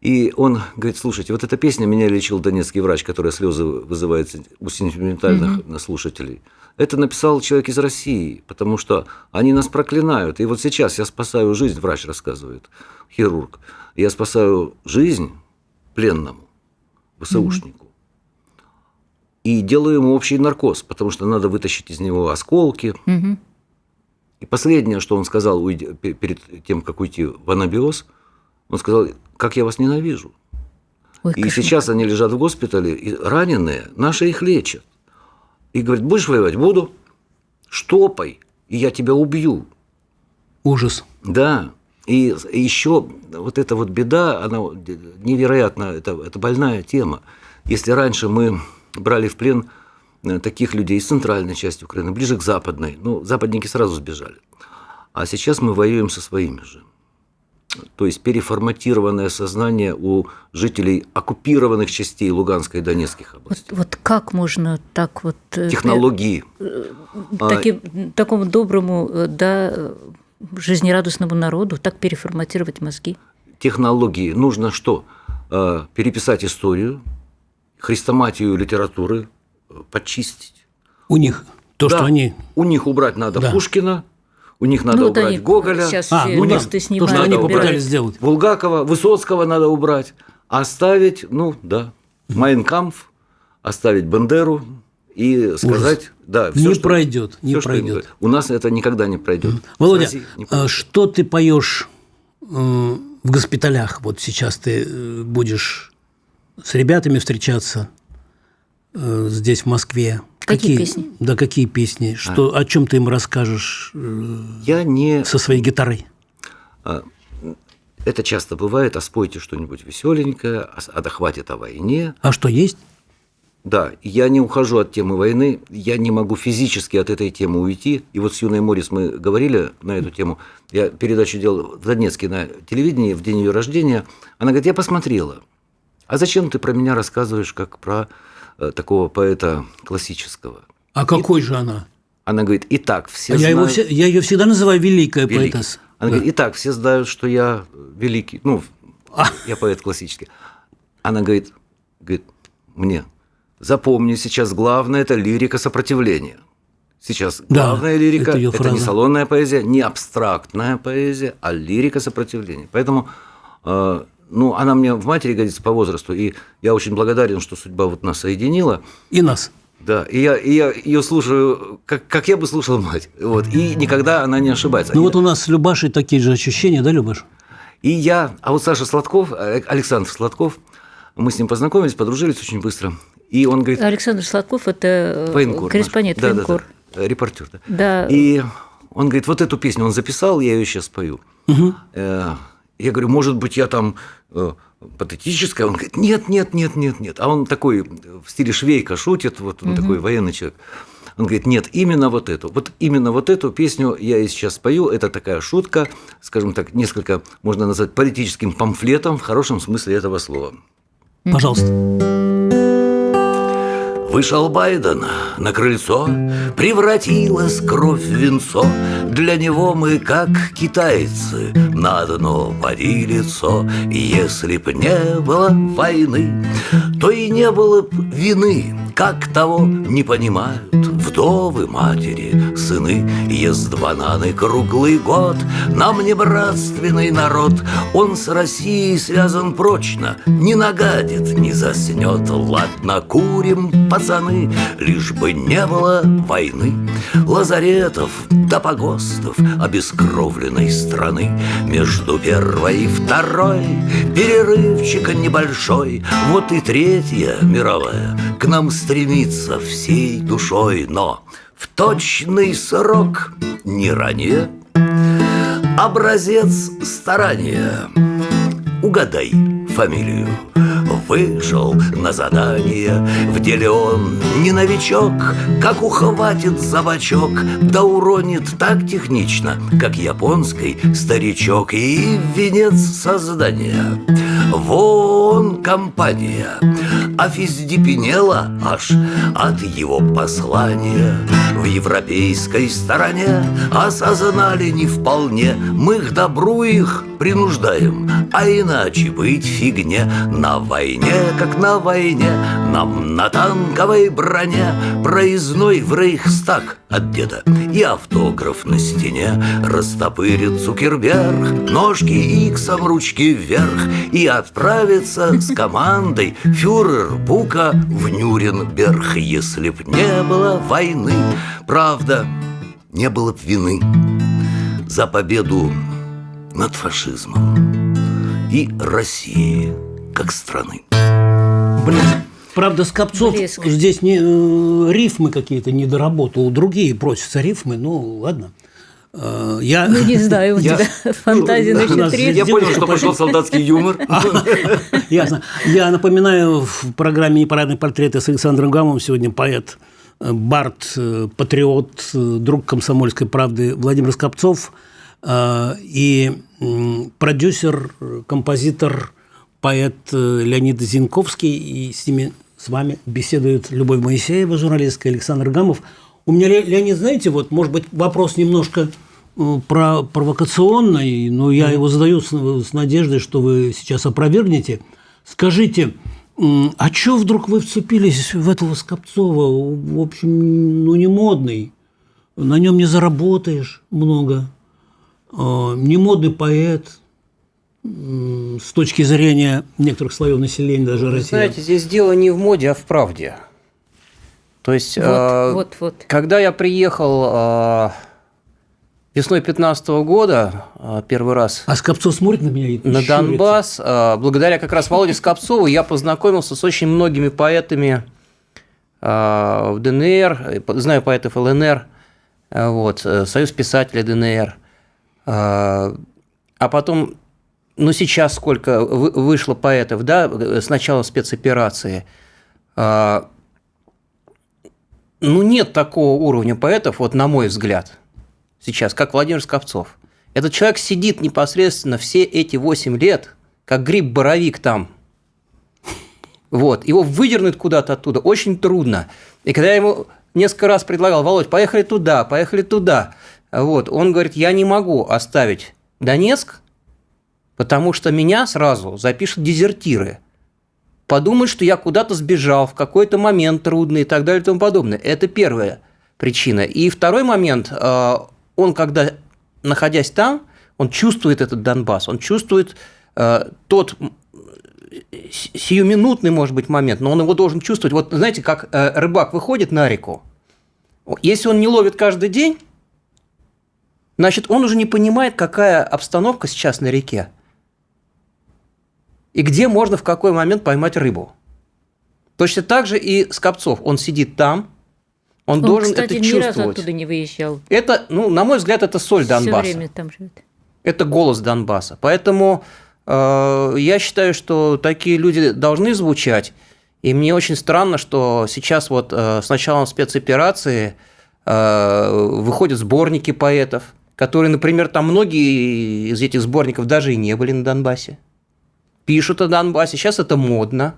Speaker 5: И он говорит, слушайте, вот эта песня меня лечил донецкий врач, которая слезы вызывает у сентиментальных слушателей. Это написал человек из России, потому что они нас проклинают. И вот сейчас я спасаю жизнь, врач рассказывает, хирург. Я спасаю жизнь пленному, ВСУшнику. И делаю ему общий наркоз, потому что надо вытащить из него осколки.
Speaker 4: Мгм.
Speaker 5: И последнее, что он сказал уйдя- перед тем, как уйти в анабиоз, он сказал, как я вас ненавижу.
Speaker 4: Ой,
Speaker 5: И
Speaker 4: кошмар.
Speaker 5: сейчас они лежат в госпитале, и раненые, наши их лечат. И говорит, будешь воевать? Буду. Штопай, и я тебя убью.
Speaker 2: Ужас.
Speaker 5: Да. И еще вот эта вот беда, она невероятно, это, это больная тема. Если раньше мы брали в плен э, таких людей из центральной части Украины, ближе к западной, ну, западники сразу сбежали. А сейчас мы воюем со своими же. То есть переформатированное сознание у жителей оккупированных частей Луганской и Донецких
Speaker 4: Вот,
Speaker 5: областей.
Speaker 4: вот как можно так вот... э,
Speaker 5: Технологии. А,
Speaker 4: таким, такому доброму, э, да, э, жизнерадостному народу так переформатировать мозги?
Speaker 5: технологии нужно что? Э, Переписать историю, хрестоматию литературы, э, почистить.
Speaker 2: У них то,
Speaker 5: Да,
Speaker 2: что они...
Speaker 5: У них убрать надо
Speaker 2: Да.
Speaker 5: Пушкина, у них надо
Speaker 4: Ну, вот
Speaker 5: убрать
Speaker 4: они
Speaker 5: Гоголя,
Speaker 4: Сейчас
Speaker 2: А,
Speaker 4: все
Speaker 2: ну да,
Speaker 4: листы
Speaker 2: то,
Speaker 4: снимают.
Speaker 2: что они попытались сделать.
Speaker 5: Булгакова, Высоцкого надо убрать, оставить, ну да, Майнкамф, оставить Бандеру и сказать, да,
Speaker 2: Не пройдет, не
Speaker 5: что им
Speaker 2: пройдет.
Speaker 5: говорят. У нас это никогда не пройдет.
Speaker 2: Володя,
Speaker 5: С Россией не
Speaker 2: а
Speaker 5: пройдет.
Speaker 2: что ты поешь в госпиталях? Вот сейчас ты э, будешь с ребятами встречаться э, здесь, в Москве.
Speaker 4: Какие песни?
Speaker 2: Да, какие песни? Что, О чем ты им расскажешь э,
Speaker 5: Я не
Speaker 2: со своей гитарой?
Speaker 5: Это часто бывает, а спойте что-нибудь веселенькое, а, а да хватит о войне.
Speaker 2: А что есть?
Speaker 5: Да, я не ухожу от темы войны, я не могу физически от этой темы уйти. И вот с Юной Морис мы говорили на эту тему. Я передачу делал в Донецке на телевидении в день ее рождения. Она говорит, я посмотрела. А зачем ты про меня рассказываешь, как про э, такого поэта классического?
Speaker 2: А какой же она?
Speaker 5: Она говорит, и так все
Speaker 2: А я, его
Speaker 5: знают-
Speaker 2: все- я ее всегда называю великая
Speaker 5: великий».
Speaker 2: поэтесса.
Speaker 5: Она
Speaker 2: Да.
Speaker 5: говорит, итак, все знают, что я великий, ну,
Speaker 2: А.
Speaker 5: я поэт классический. Она говорит, говорит, мне, запомни, сейчас главное – это лирика сопротивления. Сейчас
Speaker 2: Да,
Speaker 5: главная лирика
Speaker 2: это
Speaker 5: это, не салонная поэзия, не абстрактная поэзия, а лирика сопротивления. Поэтому, э, ну, она мне в матери годится по возрасту, и я очень благодарен, что судьба вот нас соединила.
Speaker 2: И нас.
Speaker 5: Да, и я, и я ее слушаю, как, как я бы слушал мать. Вот, и никогда она не ошибается.
Speaker 2: Ну вот у нас с Любашей такие же ощущения, да, Любаш?
Speaker 5: И я, а вот Саша Сладков, э, Александр Сладков, мы с ним познакомились, подружились очень быстро. И он говорит...
Speaker 4: Александр Сладков – это
Speaker 5: Военкор
Speaker 4: корреспондент
Speaker 5: наш. Да,
Speaker 4: военкор.
Speaker 5: Да, да, репортер. Да.
Speaker 4: Да.
Speaker 5: И он говорит, вот эту песню он записал, я ее сейчас спою. Э, Я говорю, может быть, я там э, патетическая? Он говорит, нет, нет, нет, нет, нет. А он такой в стиле швейка шутит, вот он такой военный человек. Он говорит, нет, именно вот эту, вот именно вот эту песню я и сейчас спою. Это такая шутка, скажем так, несколько можно назвать политическим памфлетом в хорошем смысле этого слова.
Speaker 2: Пожалуйста.
Speaker 5: Вышел Байден на крыльцо, Превратилась кровь в венцо. Для него мы, как китайцы, На одно поди лицо. Если б не было войны, То и не было б вины, Как того не понимают Вдовы, матери, сыны. Ест бананы круглый год, Нам не братственный народ, Он с Россией связан прочно, Не нагадит, не заснет. Ладно, курим, пацаны, Лишь бы не было войны. Лазаретов до погостов Обескровленной страны Между первой и второй Перерывчика небольшой Вот и третья мировая К нам стремится всей душой Но в точный срок не ранее. Образец старания. Угадай фамилию Вышел на задание. В деле он не новичок Как ухватит за бочок Да уронит так технично Как японский старичок. И венец создания. Вон компания Офиздепенела аж от его послания. В европейской стороне Осознали не вполне. Мы к добру их принуждаем А иначе быть фигне. На войне, как на войне Нам на танковой броне. Проездной в Рейхстаг от деда И автограф на стене Растопырит Цукерберг Ножки иксом, ручки вверх И отправится с командой Фюрер Бука в Нюрнберг Если б не было войны Правда, не было б вины За победу над фашизмом и России как страны.
Speaker 2: Блин. Правда, Скопцов
Speaker 4: Блеск.
Speaker 2: здесь не, э, рифмы какие-то не доработал. Другие просятся рифмы, ну ладно. Э, Я,
Speaker 4: Ну, не знаю, у
Speaker 5: Я-
Speaker 4: тебя фантазия
Speaker 2: у
Speaker 4: насчет
Speaker 2: нас
Speaker 4: рифм.
Speaker 2: здесь девушка пошла.
Speaker 5: солдатский юмор.
Speaker 2: Ясно. Я напоминаю, в программе «Непарадные портреты» с Александром Гамовым сегодня поэт, э, бард, э, патриот, друг комсомольской правды Владимир Скопцов и продюсер, композитор, поэт Леонид Зинковский. И с ними, с вами беседует Любовь Моисеева, журналистка, Александр Гамов. У меня, Ле- Леонид, знаете, вот, может быть, вопрос немножко э, про провокационный, но я его задаю с, с надеждой, что вы сейчас опровергнете. Скажите, а чё вдруг вы вцепились в этого Скопцова? В общем, ну, не модный. На нем не заработаешь много. Э, Не модный поэт. С точки зрения некоторых слоев населения, даже
Speaker 3: Вы
Speaker 2: России.
Speaker 3: знаете, здесь дело не в моде, а в правде. То есть,
Speaker 4: Вот,
Speaker 3: э,
Speaker 4: вот, вот.
Speaker 3: когда я приехал э, весной 2015 года, э, первый раз
Speaker 2: А Скопцов смотрит на меня и
Speaker 3: на
Speaker 2: щурится.
Speaker 3: Донбасс, э, благодаря как раз Володе Скопцову, я познакомился с очень многими поэтами э, в ДНР, э, знаю поэтов ЛНР, э, вот, э, Союз писателей ДНР. Э, А потом, ну сейчас сколько вы- вышло поэтов, да, с начала спецоперации. Э, Ну нет такого уровня поэтов, вот на мой взгляд, сейчас, как Владимир Скопцов. Этот человек сидит непосредственно все эти 8 лет, как гриб-боровик там. Вот, его выдернуть куда-то оттуда очень трудно. И когда я ему несколько раз предлагал, Володь, поехали туда, поехали туда, вот, он говорит, я не могу оставить Донецк, потому что меня сразу запишут дезертиры. Подумают, что я куда-то сбежал в какой-то момент трудный и так далее и тому подобное. Это первая причина. И второй момент, э, он когда, находясь там, он чувствует этот Донбасс, он чувствует э, тот сиюминутный, может быть, момент, но он его должен чувствовать. Вот знаете, как э, рыбак выходит на реку, если он не ловит каждый день, значит, он уже не понимает, какая обстановка сейчас на реке. И где можно в какой момент поймать рыбу. Точно так же и Скопцов. Он сидит там, он, он должен
Speaker 4: кстати,
Speaker 3: это
Speaker 4: ни
Speaker 3: чувствовать.
Speaker 4: разу оттуда не выезжал.
Speaker 3: Это, ну, на мой взгляд, это соль Донбасса.
Speaker 4: Все время там живет.
Speaker 3: Это голос Донбасса. Поэтому э, я считаю, что такие люди должны звучать. И мне очень странно, что сейчас вот э, с началом спецоперации э, выходят сборники поэтов, которые, например, там многие из этих сборников даже и не были на Донбассе. Пишут о Донбассе, сейчас это модно.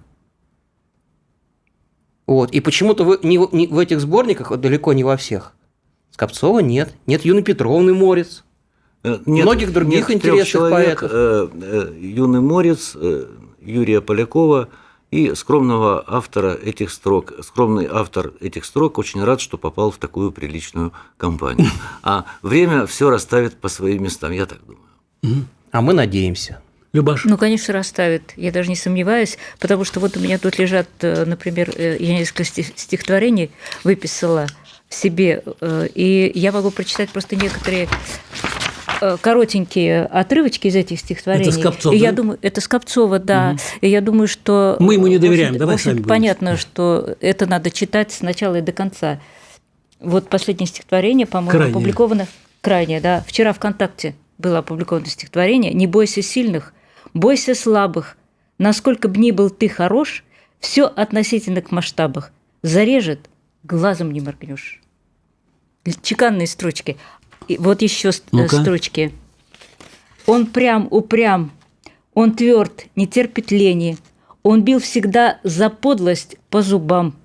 Speaker 3: Вот. И почему-то в, не, не, в этих сборниках, вот далеко не во всех, Скопцова нет. Нет Юны Петровны Морец.
Speaker 5: Э, Нет,
Speaker 3: Многих других
Speaker 5: нет
Speaker 3: интересных
Speaker 5: человек,
Speaker 3: поэтов.
Speaker 5: Э, э, Юный Морец, э, Юрия Полякова и скромного автора этих строк. Скромный автор этих строк очень рад, что попал в такую приличную компанию. А время все расставит по своим местам, я так думаю.
Speaker 3: А мы надеемся.
Speaker 2: Любаш.
Speaker 4: Ну, конечно, расставит. Я даже не сомневаюсь, потому что вот у меня тут лежат, э, например, э, я несколько стихотворений выписала себе, э, и я могу прочитать просто некоторые коротенькие отрывочки из этих стихотворений.
Speaker 2: Это Скопцов,
Speaker 4: и
Speaker 2: да?
Speaker 4: я думаю, это Скопцова, да. Угу. И я думаю, что
Speaker 2: мы ему не доверяем.
Speaker 4: общем,
Speaker 2: Давай
Speaker 4: общем,
Speaker 2: сами
Speaker 4: понятно, что это надо читать с начала и до конца. Вот последнее стихотворение, по-моему,
Speaker 2: Крайнее.
Speaker 4: опубликовано крайнее, да. Вчера ВКонтакте было опубликовано стихотворение «Не бойся сильных, бойся слабых. Насколько б ни был ты хорош, все относительно к масштабах. Зарежет, глазом не моргнешь». Чеканные строчки. И вот еще
Speaker 2: Ну-ка.
Speaker 4: строчки. Он прям, упрям, он тверд, не терпит лени. Он бил всегда за подлость по зубам.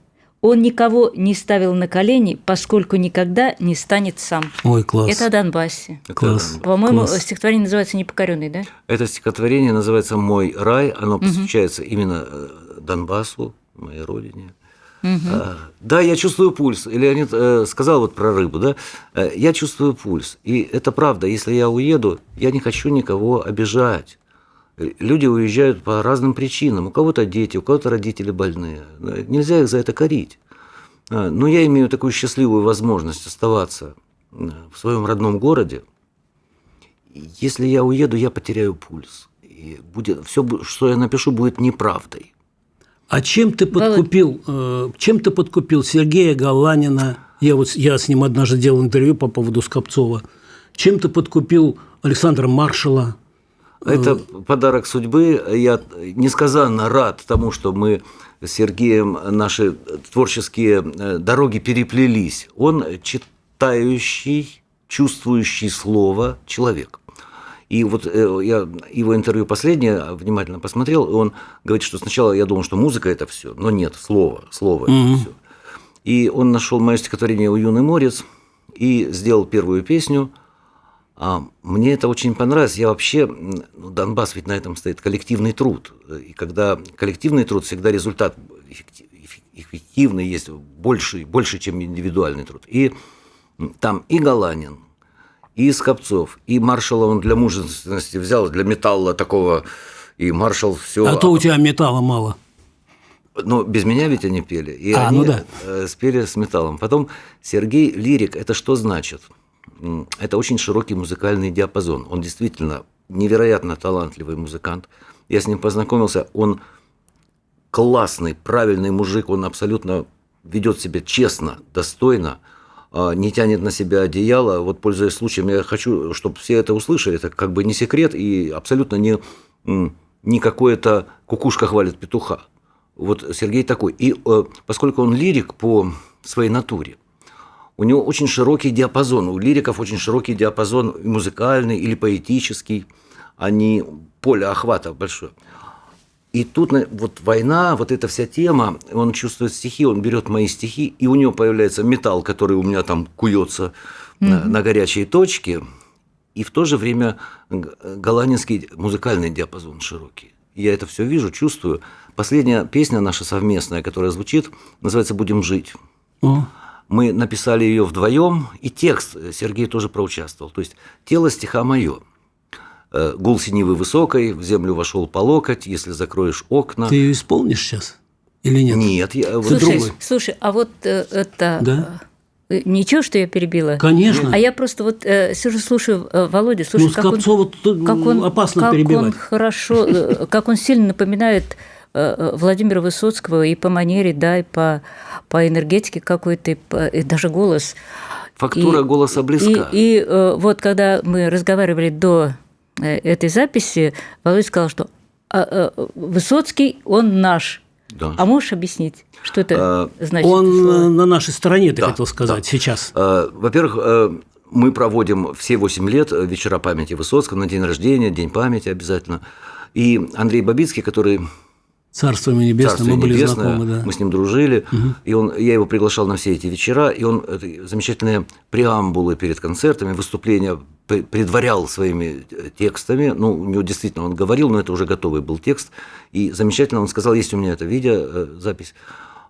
Speaker 4: Он никого не ставил на колени, поскольку никогда не станет сам.
Speaker 2: Ой, класс.
Speaker 4: Это о Донбассе.
Speaker 5: Это-
Speaker 2: Класс.
Speaker 4: По-моему,
Speaker 2: Класс.
Speaker 4: стихотворение называется «Непокоренный», да?
Speaker 5: Это стихотворение называется «Мой рай», оно посвящается именно э, Донбассу, моей родине. А, Да, я чувствую пульс. И Леонид э, сказал вот про рыбу, да? Э, Я чувствую пульс. И это правда, если я уеду, я не хочу никого обижать. Люди уезжают по разным причинам. У кого-то дети, у кого-то родители больные. Э, Нельзя их за это корить. А, Но я имею такую счастливую возможность оставаться э, в своем родном городе. Если я уеду, я потеряю пульс. И будет, все, что я напишу, будет неправдой.
Speaker 2: А чем ты подкупил, э, чем ты подкупил Сергея Галанина? Я вот я с ним однажды делал интервью по поводу Скопцова. Чем ты подкупил Александра Маршала?
Speaker 5: Это подарок судьбы. Я несказанно рад тому, что мы с Сергеем наши творческие э, дороги переплелись. Он читающий, чувствующий слово человек. И вот э, я его интервью последнее внимательно посмотрел, и он говорит, что сначала я думал, что музыка это все, но нет, слово, слово это все. И он нашел мое стихотворение «У юный морец» и сделал первую песню. А мне это очень понравилось. Я вообще, ну, Донбасс ведь на этом стоит коллективный труд. И когда коллективный труд, всегда результат эффекти- эффек- эффективный есть, больше, больше, чем индивидуальный труд. И там и Галанин, и Скопцов, и маршала он для мужественности взял, для металла такого, и маршал все.
Speaker 2: А то у тебя металла мало.
Speaker 5: Но без меня ведь они пели. И
Speaker 2: А,
Speaker 5: они
Speaker 2: ну да.
Speaker 5: э, спели с металлом. Потом Сергей Лирик, это что значит? Это очень широкий музыкальный диапазон. Он действительно невероятно талантливый музыкант. Я с ним познакомился, он классный, правильный мужик, он абсолютно ведет себя честно, достойно, а, не тянет на себя одеяло. Вот, пользуясь случаем, я хочу, чтобы все это услышали. Это как бы не секрет и абсолютно не, не какое-то кукушка хвалит петуха. Вот Сергей такой. И э, поскольку он лирик по своей натуре, у него очень широкий диапазон. У лириков очень широкий диапазон музыкальный или поэтический. Они поле охвата большое. И тут вот война, вот эта вся тема, он чувствует стихи, он берет мои стихи, и у него появляется металл, который у меня там куется на, на горячие точки, и в то же время г- голландский музыкальный диапазон широкий. Я это все вижу, чувствую. Последняя песня наша совместная, которая звучит, называется «Будем жить».
Speaker 2: О,
Speaker 5: Мы написали ее вдвоем, и текст Сергей тоже проучаствовал. То есть тело стиха мое. э, гул синевы высокой, в землю вошел по локоть, если закроешь окна.
Speaker 2: Ты ее исполнишь сейчас или нет?
Speaker 5: Нет, я, вот
Speaker 4: Слушай,
Speaker 2: другой.
Speaker 4: слушай, а вот э, это...
Speaker 2: Да?
Speaker 4: э, Ничего, что я перебила?
Speaker 2: Конечно.
Speaker 4: А я просто вот э, сижу, слушаю э, Володю, слушаю,
Speaker 2: Ну,
Speaker 4: как он, как он,
Speaker 2: опасно
Speaker 4: как
Speaker 2: перебивать.
Speaker 4: он хорошо, э, как он сильно напоминает э, э, Владимира Высоцкого и по манере, да, и по, по энергетике какой-то, и, по- и даже голос.
Speaker 5: Фактура
Speaker 4: И-
Speaker 5: голоса близка.
Speaker 4: И, и, э, вот когда мы разговаривали до э, этой записи, Володя сказал, что а, э, Высоцкий, он наш.
Speaker 5: Да.
Speaker 4: А можешь объяснить, что это
Speaker 5: А,
Speaker 4: значит?
Speaker 2: Он э, на нашей стороне, ты
Speaker 5: Да,
Speaker 2: хотел сказать,
Speaker 5: да.
Speaker 2: сейчас.
Speaker 5: Э, Во-первых, э, мы проводим все 8 лет э, вечера памяти Высоцкого на день рождения, день памяти обязательно. И Андрей Бабицкий, который
Speaker 2: Царство ему небесное, мы были
Speaker 5: небесное,
Speaker 2: знакомы, да.
Speaker 5: мы с ним дружили, и он, я его приглашал на все эти вечера, и он это замечательные преамбулы перед концертами, выступления пре- предварял своими э, текстами, ну, у него действительно он говорил, но это уже готовый был текст, и замечательно он сказал, есть у меня это видео, э, запись,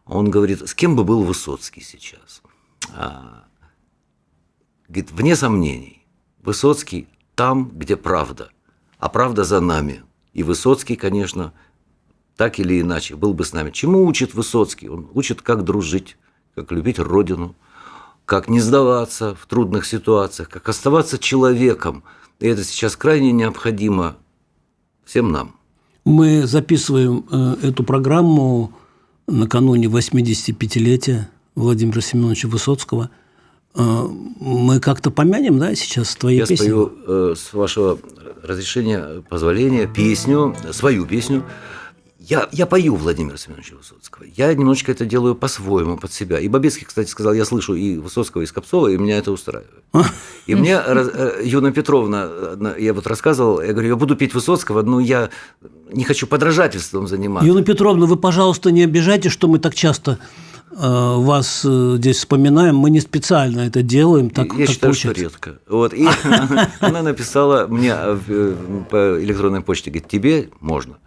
Speaker 5: он говорит, с кем бы был Высоцкий сейчас? А, Говорит, вне сомнений, Высоцкий там, где правда, а правда за нами. И Высоцкий, конечно, так или иначе был бы с нами. Чему учит Высоцкий? Он учит, как дружить, как любить Родину, как не сдаваться в трудных ситуациях, как оставаться человеком. И это сейчас крайне необходимо всем нам.
Speaker 2: Мы записываем э, эту программу накануне 85-летия Владимира Семеновича Высоцкого. Э, мы как-то помянем, да, сейчас твои
Speaker 5: Я
Speaker 2: песни?
Speaker 5: спою, э, с вашего разрешения, позволения, песню, свою песню. Я, я пою Владимира Семеновича Высоцкого. Я немножечко это делаю по-своему, под себя. И Бабецкий, кстати, сказал, я слышу и Высоцкого, и Скопцова, и меня это устраивает. И мне э, Юна Петровна, я вот рассказывал, я говорю, я буду петь Высоцкого, но я не хочу подражательством заниматься.
Speaker 2: Юна Петровна, вы, пожалуйста, не обижайте, что мы так часто э, вас э, здесь вспоминаем. Мы не специально это делаем. Так,
Speaker 5: я
Speaker 2: так
Speaker 5: считаю,
Speaker 2: получается.
Speaker 5: что редко. Вот, и она, написала мне по электронной почте, говорит, тебе можно.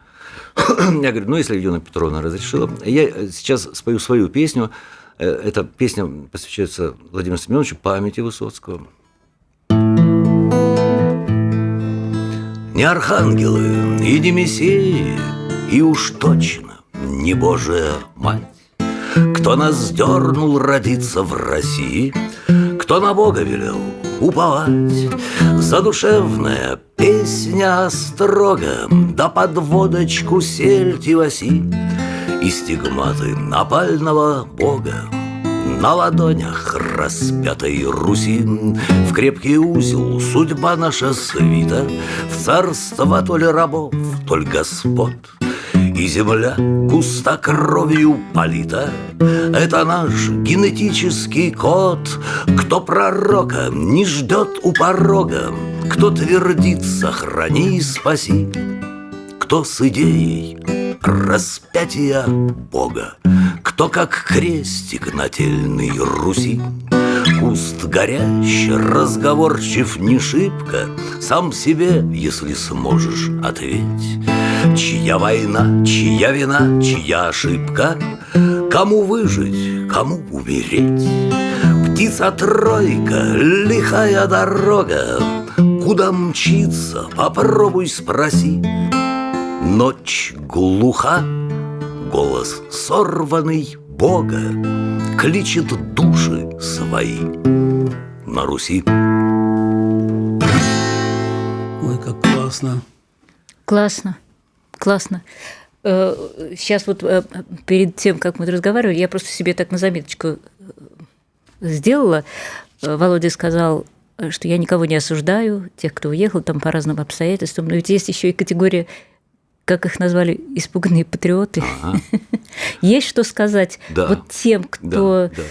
Speaker 5: Я говорю, ну, если Юна Петровна разрешила. Я э, сейчас спою свою песню. Э, Эта песня посвящается Владимиру Семеновичу, памяти Высоцкого. Не архангелы и не мессии, и уж точно не Божия Мать, кто нас дернул родиться в России, кто на Бога велел уповать. Задушевная песня строго, да под водочку сельти васи, и стигматы напального Бога на ладонях распятой Руси В крепкий узел судьба наша свита В царство то ли рабов, то ли господ И земля густо кровью полита. Это наш генетический код. Кто пророка не ждет у порога Кто твердит «сохрани и спаси» Кто с идеей распятия Бога, Кто как крестик нательный Руси, Куст горящий, разговорчив не шибко, Сам себе, если сможешь, ответь. Чья война, чья вина, чья ошибка, Кому выжить, кому умереть? Птица-тройка, лихая дорога, Куда мчиться, попробуй спроси. Ночь глуха, голос сорванный Бога Кличет души свои на Руси.
Speaker 2: Ой, как классно.
Speaker 4: Классно, классно. Э, Сейчас вот э, перед тем, как мы разговаривали, я просто себе так на заметочку э, сделала. Э, Володя сказал, э, что я никого не осуждаю, тех, кто уехал там по разным обстоятельствам. Но ведь есть еще и категория, как их назвали, испуганные патриоты. Есть что сказать
Speaker 5: Да.
Speaker 4: вот тем, кто...
Speaker 5: Да, да.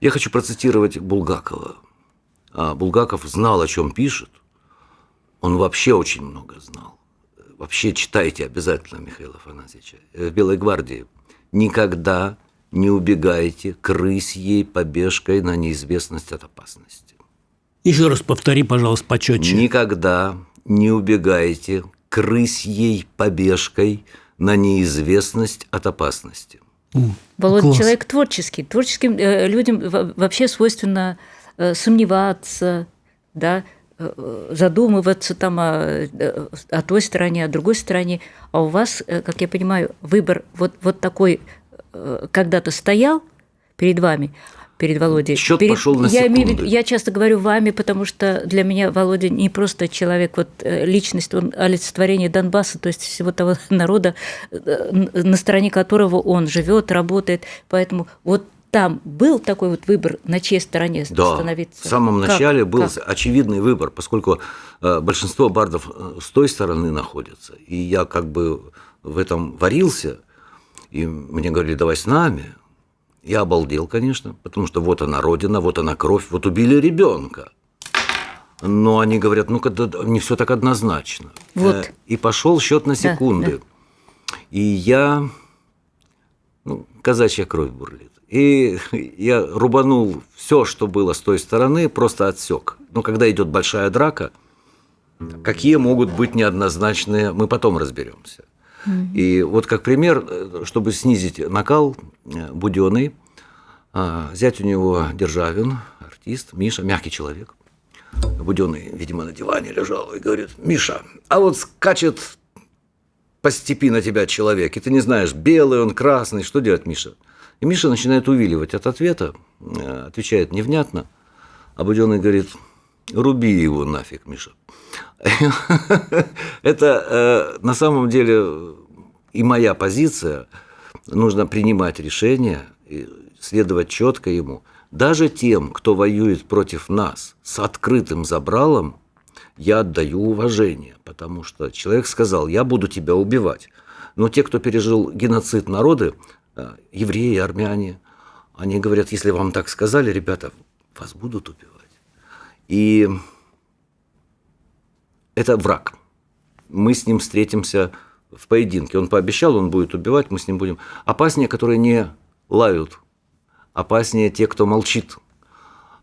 Speaker 5: Я хочу процитировать Булгакова. А, Булгаков знал, о чем пишет. Он вообще очень много знал. Вообще читайте обязательно Михаила Афанасьевича. Э, В «Белой гвардии». Никогда не убегайте к рысьей побежкой на неизвестность от опасности.
Speaker 2: Еще раз повтори, пожалуйста, почетче.
Speaker 5: Никогда не убегайте к рысьей побежкой на неизвестность от опасности.
Speaker 4: Володя
Speaker 2: Класс.
Speaker 4: человек творческий. Творческим э, людям во- вообще свойственно э, сомневаться, да, задумываться там о, о той стороне, о другой стороне. А у вас, как я понимаю, выбор вот, вот такой когда-то стоял перед вами, перед Володей.
Speaker 5: Счет
Speaker 4: перед,
Speaker 5: пошел на
Speaker 4: я, имею, я часто говорю вами, потому что для меня Володя не просто человек, вот э, личность, он олицетворение Донбасса, то есть всего того народа, э, на стороне которого он живет, работает. Поэтому вот там был такой вот выбор, на чьей стороне
Speaker 5: Да,
Speaker 4: становиться.
Speaker 5: в самом
Speaker 4: Как?
Speaker 5: начале был
Speaker 4: Как?
Speaker 5: очевидный выбор, поскольку э, большинство бардов э, с той стороны находятся, и я как бы в этом варился, и мне говорили, давай с нами. Я обалдел, конечно, потому что вот она родина, вот она кровь, вот убили ребенка. Но они говорят, ну-ка, да, да, не все так однозначно.
Speaker 4: Вот.
Speaker 5: Э, И пошел счет на секунды. И я, ну, казачья кровь бурлит. И я рубанул все, что было с той стороны, просто отсек. Но когда идет большая драка, какие могут быть неоднозначные, мы потом разберемся. И вот как пример, э, чтобы снизить накал, э, Буденный, а, зять у него Державин, артист, Миша, мягкий человек. Буденный, видимо, на диване лежал и говорит, Миша, а вот скачет по степи на тебя человек, и ты не знаешь, белый он, красный, что делать, Миша? И Миша начинает увиливать от ответа, э, отвечает невнятно, а Буденный говорит, руби его нафиг, Миша. Это э, на самом деле и моя позиция. Нужно принимать решения, следовать четко ему. Даже тем, кто воюет против нас с открытым забралом, я отдаю уважение, потому что человек сказал, я буду тебя убивать. Но те, кто пережил геноцид народы, евреи, армяне, они говорят, если вам так сказали, ребята, вас будут убивать. И это враг. Мы с ним встретимся в поединке. Он пообещал, он будет убивать, мы с ним будем. Опаснее, которые не лают. Опаснее те, кто молчит.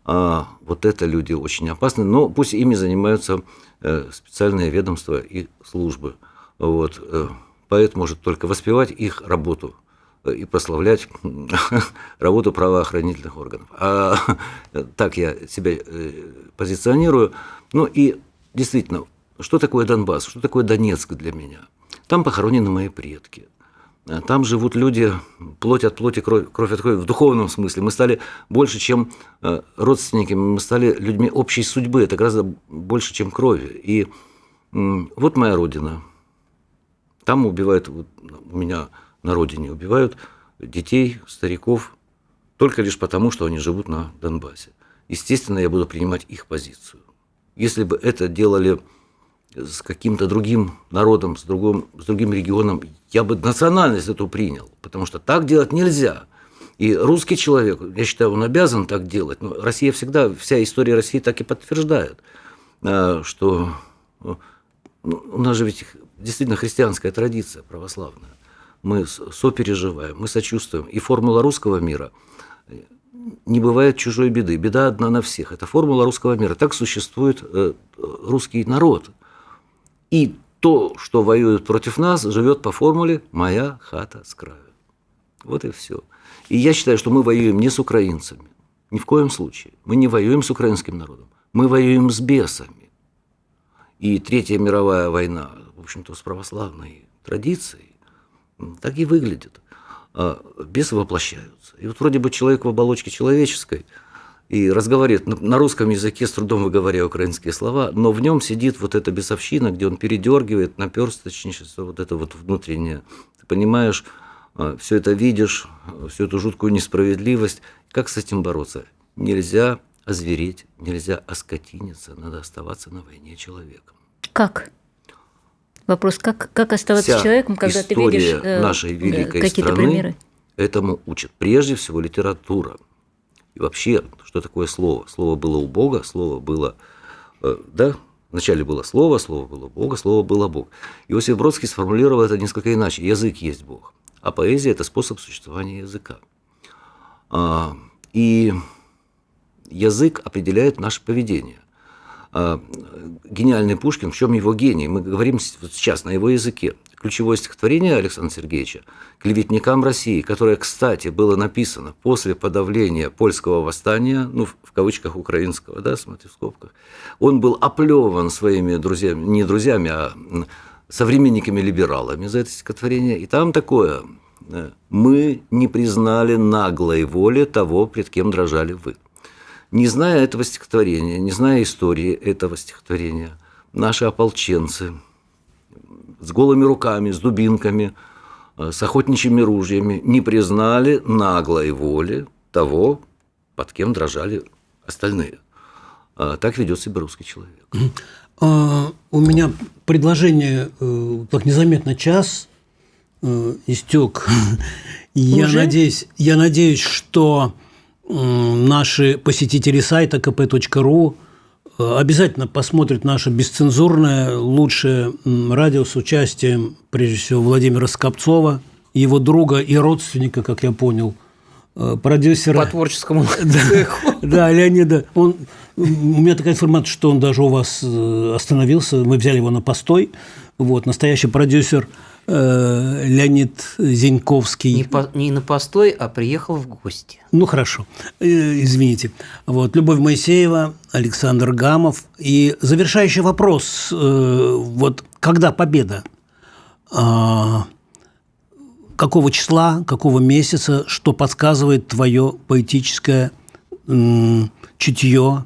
Speaker 5: А, вот это люди очень опасны. Но пусть ими занимаются э, специальные ведомства и службы. Вот. э, Поэт может только воспевать их работу э, и прославлять работу правоохранительных органов. А так я себя э, позиционирую. Ну и действительно, что такое Донбасс, что такое Донецк для меня? Там похоронены мои предки. А Там живут люди, плоть от плоти, кровь, кровь от крови, в духовном смысле. Мы стали больше, чем э, родственники, мы стали людьми общей судьбы. Это гораздо больше, чем крови. И вот моя родина. Там убивают, вот у меня на родине убивают детей, стариков, только лишь потому, что они живут на Донбассе. Естественно, я буду принимать их позицию. Если бы это делали с каким-то другим народом, с другим, с другим регионом, я бы национальность эту принял, потому что так делать нельзя. И русский человек, я считаю, он обязан так делать. Но Россия всегда, вся история России так и подтверждает, э, что ну, у нас же ведь действительно христианская традиция православная. Мы сопереживаем, мы сочувствуем. И формула русского мира э, не бывает чужой беды. Беда одна на всех. Это формула русского мира. Так существует э, русский народ. И то, что воюет против нас, живет по формуле «моя хата с краю». Вот и все. И я считаю, что мы воюем не с украинцами. Ни в коем случае. Мы не воюем с украинским народом. Мы воюем с бесами. И Третья мировая война, в общем-то, с православной традицией, так и выглядит. А Бесы воплощаются. И вот вроде бы человек в оболочке человеческой и разговаривает на- русском языке, с трудом выговаривая украинские слова, но в нем сидит вот эта бесовщина, где он передергивает, наперсточничество, вот это вот внутреннее. Ты понимаешь, все это видишь, всю эту жуткую несправедливость. Как с этим бороться? Нельзя озвереть, нельзя оскотиниться, надо оставаться на войне человеком.
Speaker 4: Как? Вопрос, как, как оставаться
Speaker 5: Вся
Speaker 4: человеком, когда ты видишь э,
Speaker 5: нашей великой
Speaker 4: какие-то
Speaker 5: страны
Speaker 4: примеры?
Speaker 5: этому учит. Прежде всего литература. И вообще, что такое слово? Слово было у Бога, слово было, э, да, вначале было слово, слово было Бога, слово было Бог. Иосиф Бродский сформулировал это несколько иначе. Язык есть Бог, а поэзия – это способ существования языка. А, И язык определяет наше поведение. А, гениальный Пушкин, в чем его гений? Мы говорим сейчас на его языке. Ключевое стихотворение Александра Сергеевича «Клеветникам России», которое, кстати, было написано после подавления польского восстания, ну, в кавычках украинского, да, смотри, в скобках, он был оплеван своими друзьями, не друзьями, а современниками-либералами за это стихотворение. И там такое «Мы не признали наглой воли того, пред кем дрожали вы». Не зная этого стихотворения, не зная истории этого стихотворения, наши ополченцы с голыми руками, с дубинками, э, с охотничьими ружьями не признали наглой воли того, под кем дрожали остальные. А так ведет себя русский человек.
Speaker 2: А, у меня предложение, э, как незаметно час э, истек. Я надеюсь, я надеюсь, что наши посетители сайта kp.ru э, обязательно посмотрят наше бесцензурное лучшее радио с участием, прежде всего, Владимира Скопцова, его друга и родственника, как я понял, э, продюсера.
Speaker 3: По творческому
Speaker 2: цеху. Да, Леонида. Он, у меня такая информация, что он даже у вас э, остановился, мы взяли его на постой. Вот, настоящий продюсер – Э, Леонид Зеньковский.
Speaker 3: Не, по, не на постой, а приехал в гости.
Speaker 2: Ну, хорошо. Э, извините. Вот. Любовь Моисеева, Александр Гамов. И завершающий вопрос. Э, вот когда победа? А, какого числа, какого месяца, что подсказывает твое поэтическое чутье,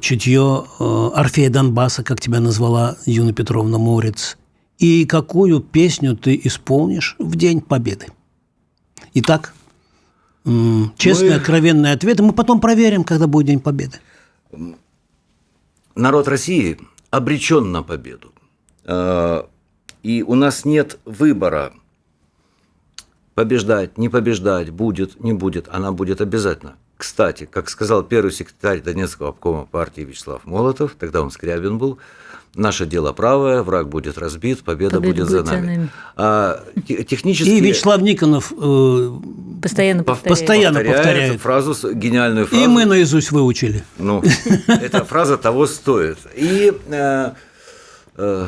Speaker 2: чутье Орфея Донбасса, как тебя назвала Юна Петровна Морец – и какую песню ты исполнишь в День Победы. Итак, честные, мы... откровенные ответы. Мы потом проверим, когда будет День Победы.
Speaker 5: Народ России обречен на победу. А, и у нас нет выбора побеждать, не побеждать, будет, не будет. Она будет обязательно. Кстати, как сказал первый секретарь Донецкого обкома партии Вячеслав Молотов, тогда он Скрябин был, Наше дело правое, враг будет разбит, победа, победа будет, за нами. нами. А,
Speaker 2: технически... И Вячеслав Никонов э,
Speaker 4: постоянно,
Speaker 2: повторяет. постоянно повторяет
Speaker 5: фразу, гениальную фразу.
Speaker 2: И мы наизусть выучили.
Speaker 5: Ну, эта фраза того стоит. И э, э,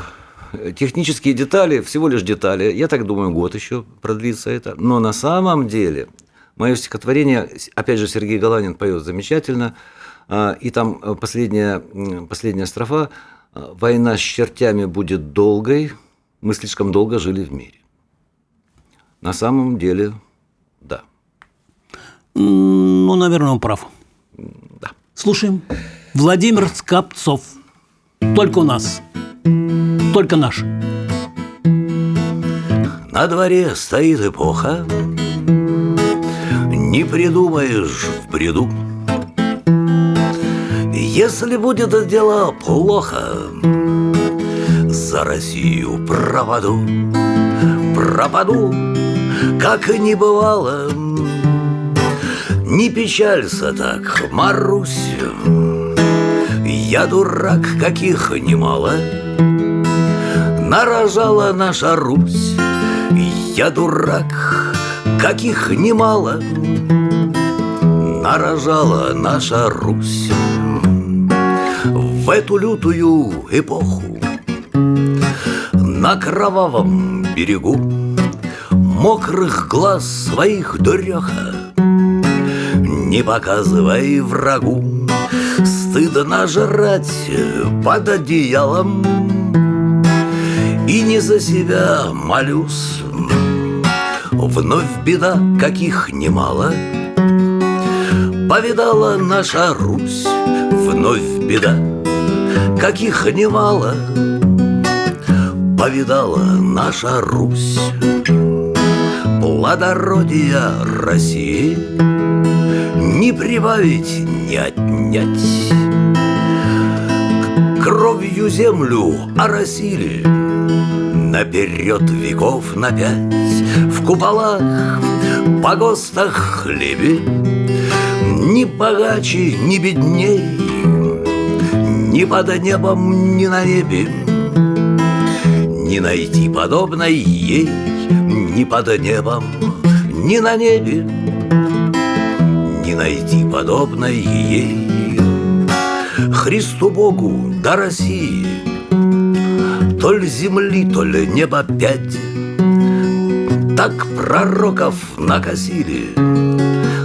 Speaker 5: технические детали, всего лишь детали, я так думаю, год еще продлится это. Но на самом деле, мое стихотворение, опять же, Сергей Галанин поет замечательно, э, и там последняя, последняя строфа – а, война с чертями будет долгой, мы слишком долго жили в мире. На самом деле, да.
Speaker 2: Ну, наверное, он прав.
Speaker 5: Да.
Speaker 2: Слушаем. Владимир Скопцов. Только у нас. Только наш.
Speaker 6: На дворе стоит эпоха, Не придумаешь в бреду – если будет дело плохо, за Россию пропаду, пропаду, как и не бывало. Не печалься так, Марусь, я дурак, каких немало. Нарожала наша Русь, я дурак, каких немало. Нарожала наша Русь в эту лютую эпоху. На кровавом берегу Мокрых глаз своих дуреха Не показывай врагу. Стыдно жрать под одеялом И не за себя молюсь. Вновь беда, каких немало Повидала наша Русь. Вновь беда, каких немало Повидала наша Русь? Плодородия России Не прибавить, не отнять. Кровью землю оросили Наперед веков на пять. В куполах, погостах хлебе Ни богаче, ни бедней ни под небом, ни на небе. Не найти подобной ей Ни под небом, ни на небе. Не найти подобной ей.
Speaker 5: Христу Богу до России То ли земли, то ли неба пять. Так пророков накосили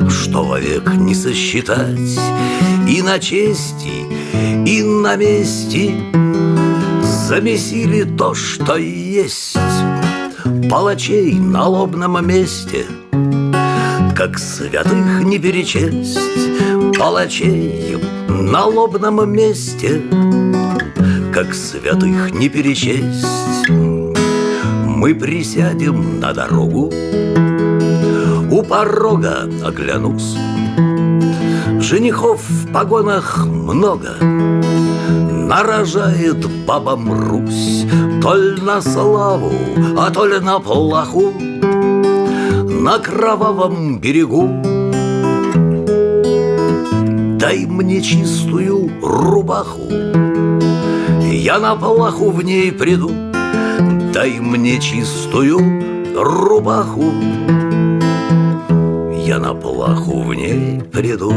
Speaker 5: Что вовек не сосчитать И на чести, и на мести Замесили то, что есть. Палачей на лобном месте Как святых не перечесть. Палачей на лобном месте Как святых не перечесть. Мы присядем на дорогу У порога оглянусь. Женихов в погонах много Нарожает бабам Русь. То ли на славу, а то ли на плаху. На кровавом берегу. Дай мне чистую рубаху. Я на плаху в ней приду. Дай мне чистую рубаху. Я на плаху в ней приду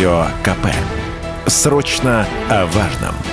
Speaker 1: Радио КП. Срочно о важном.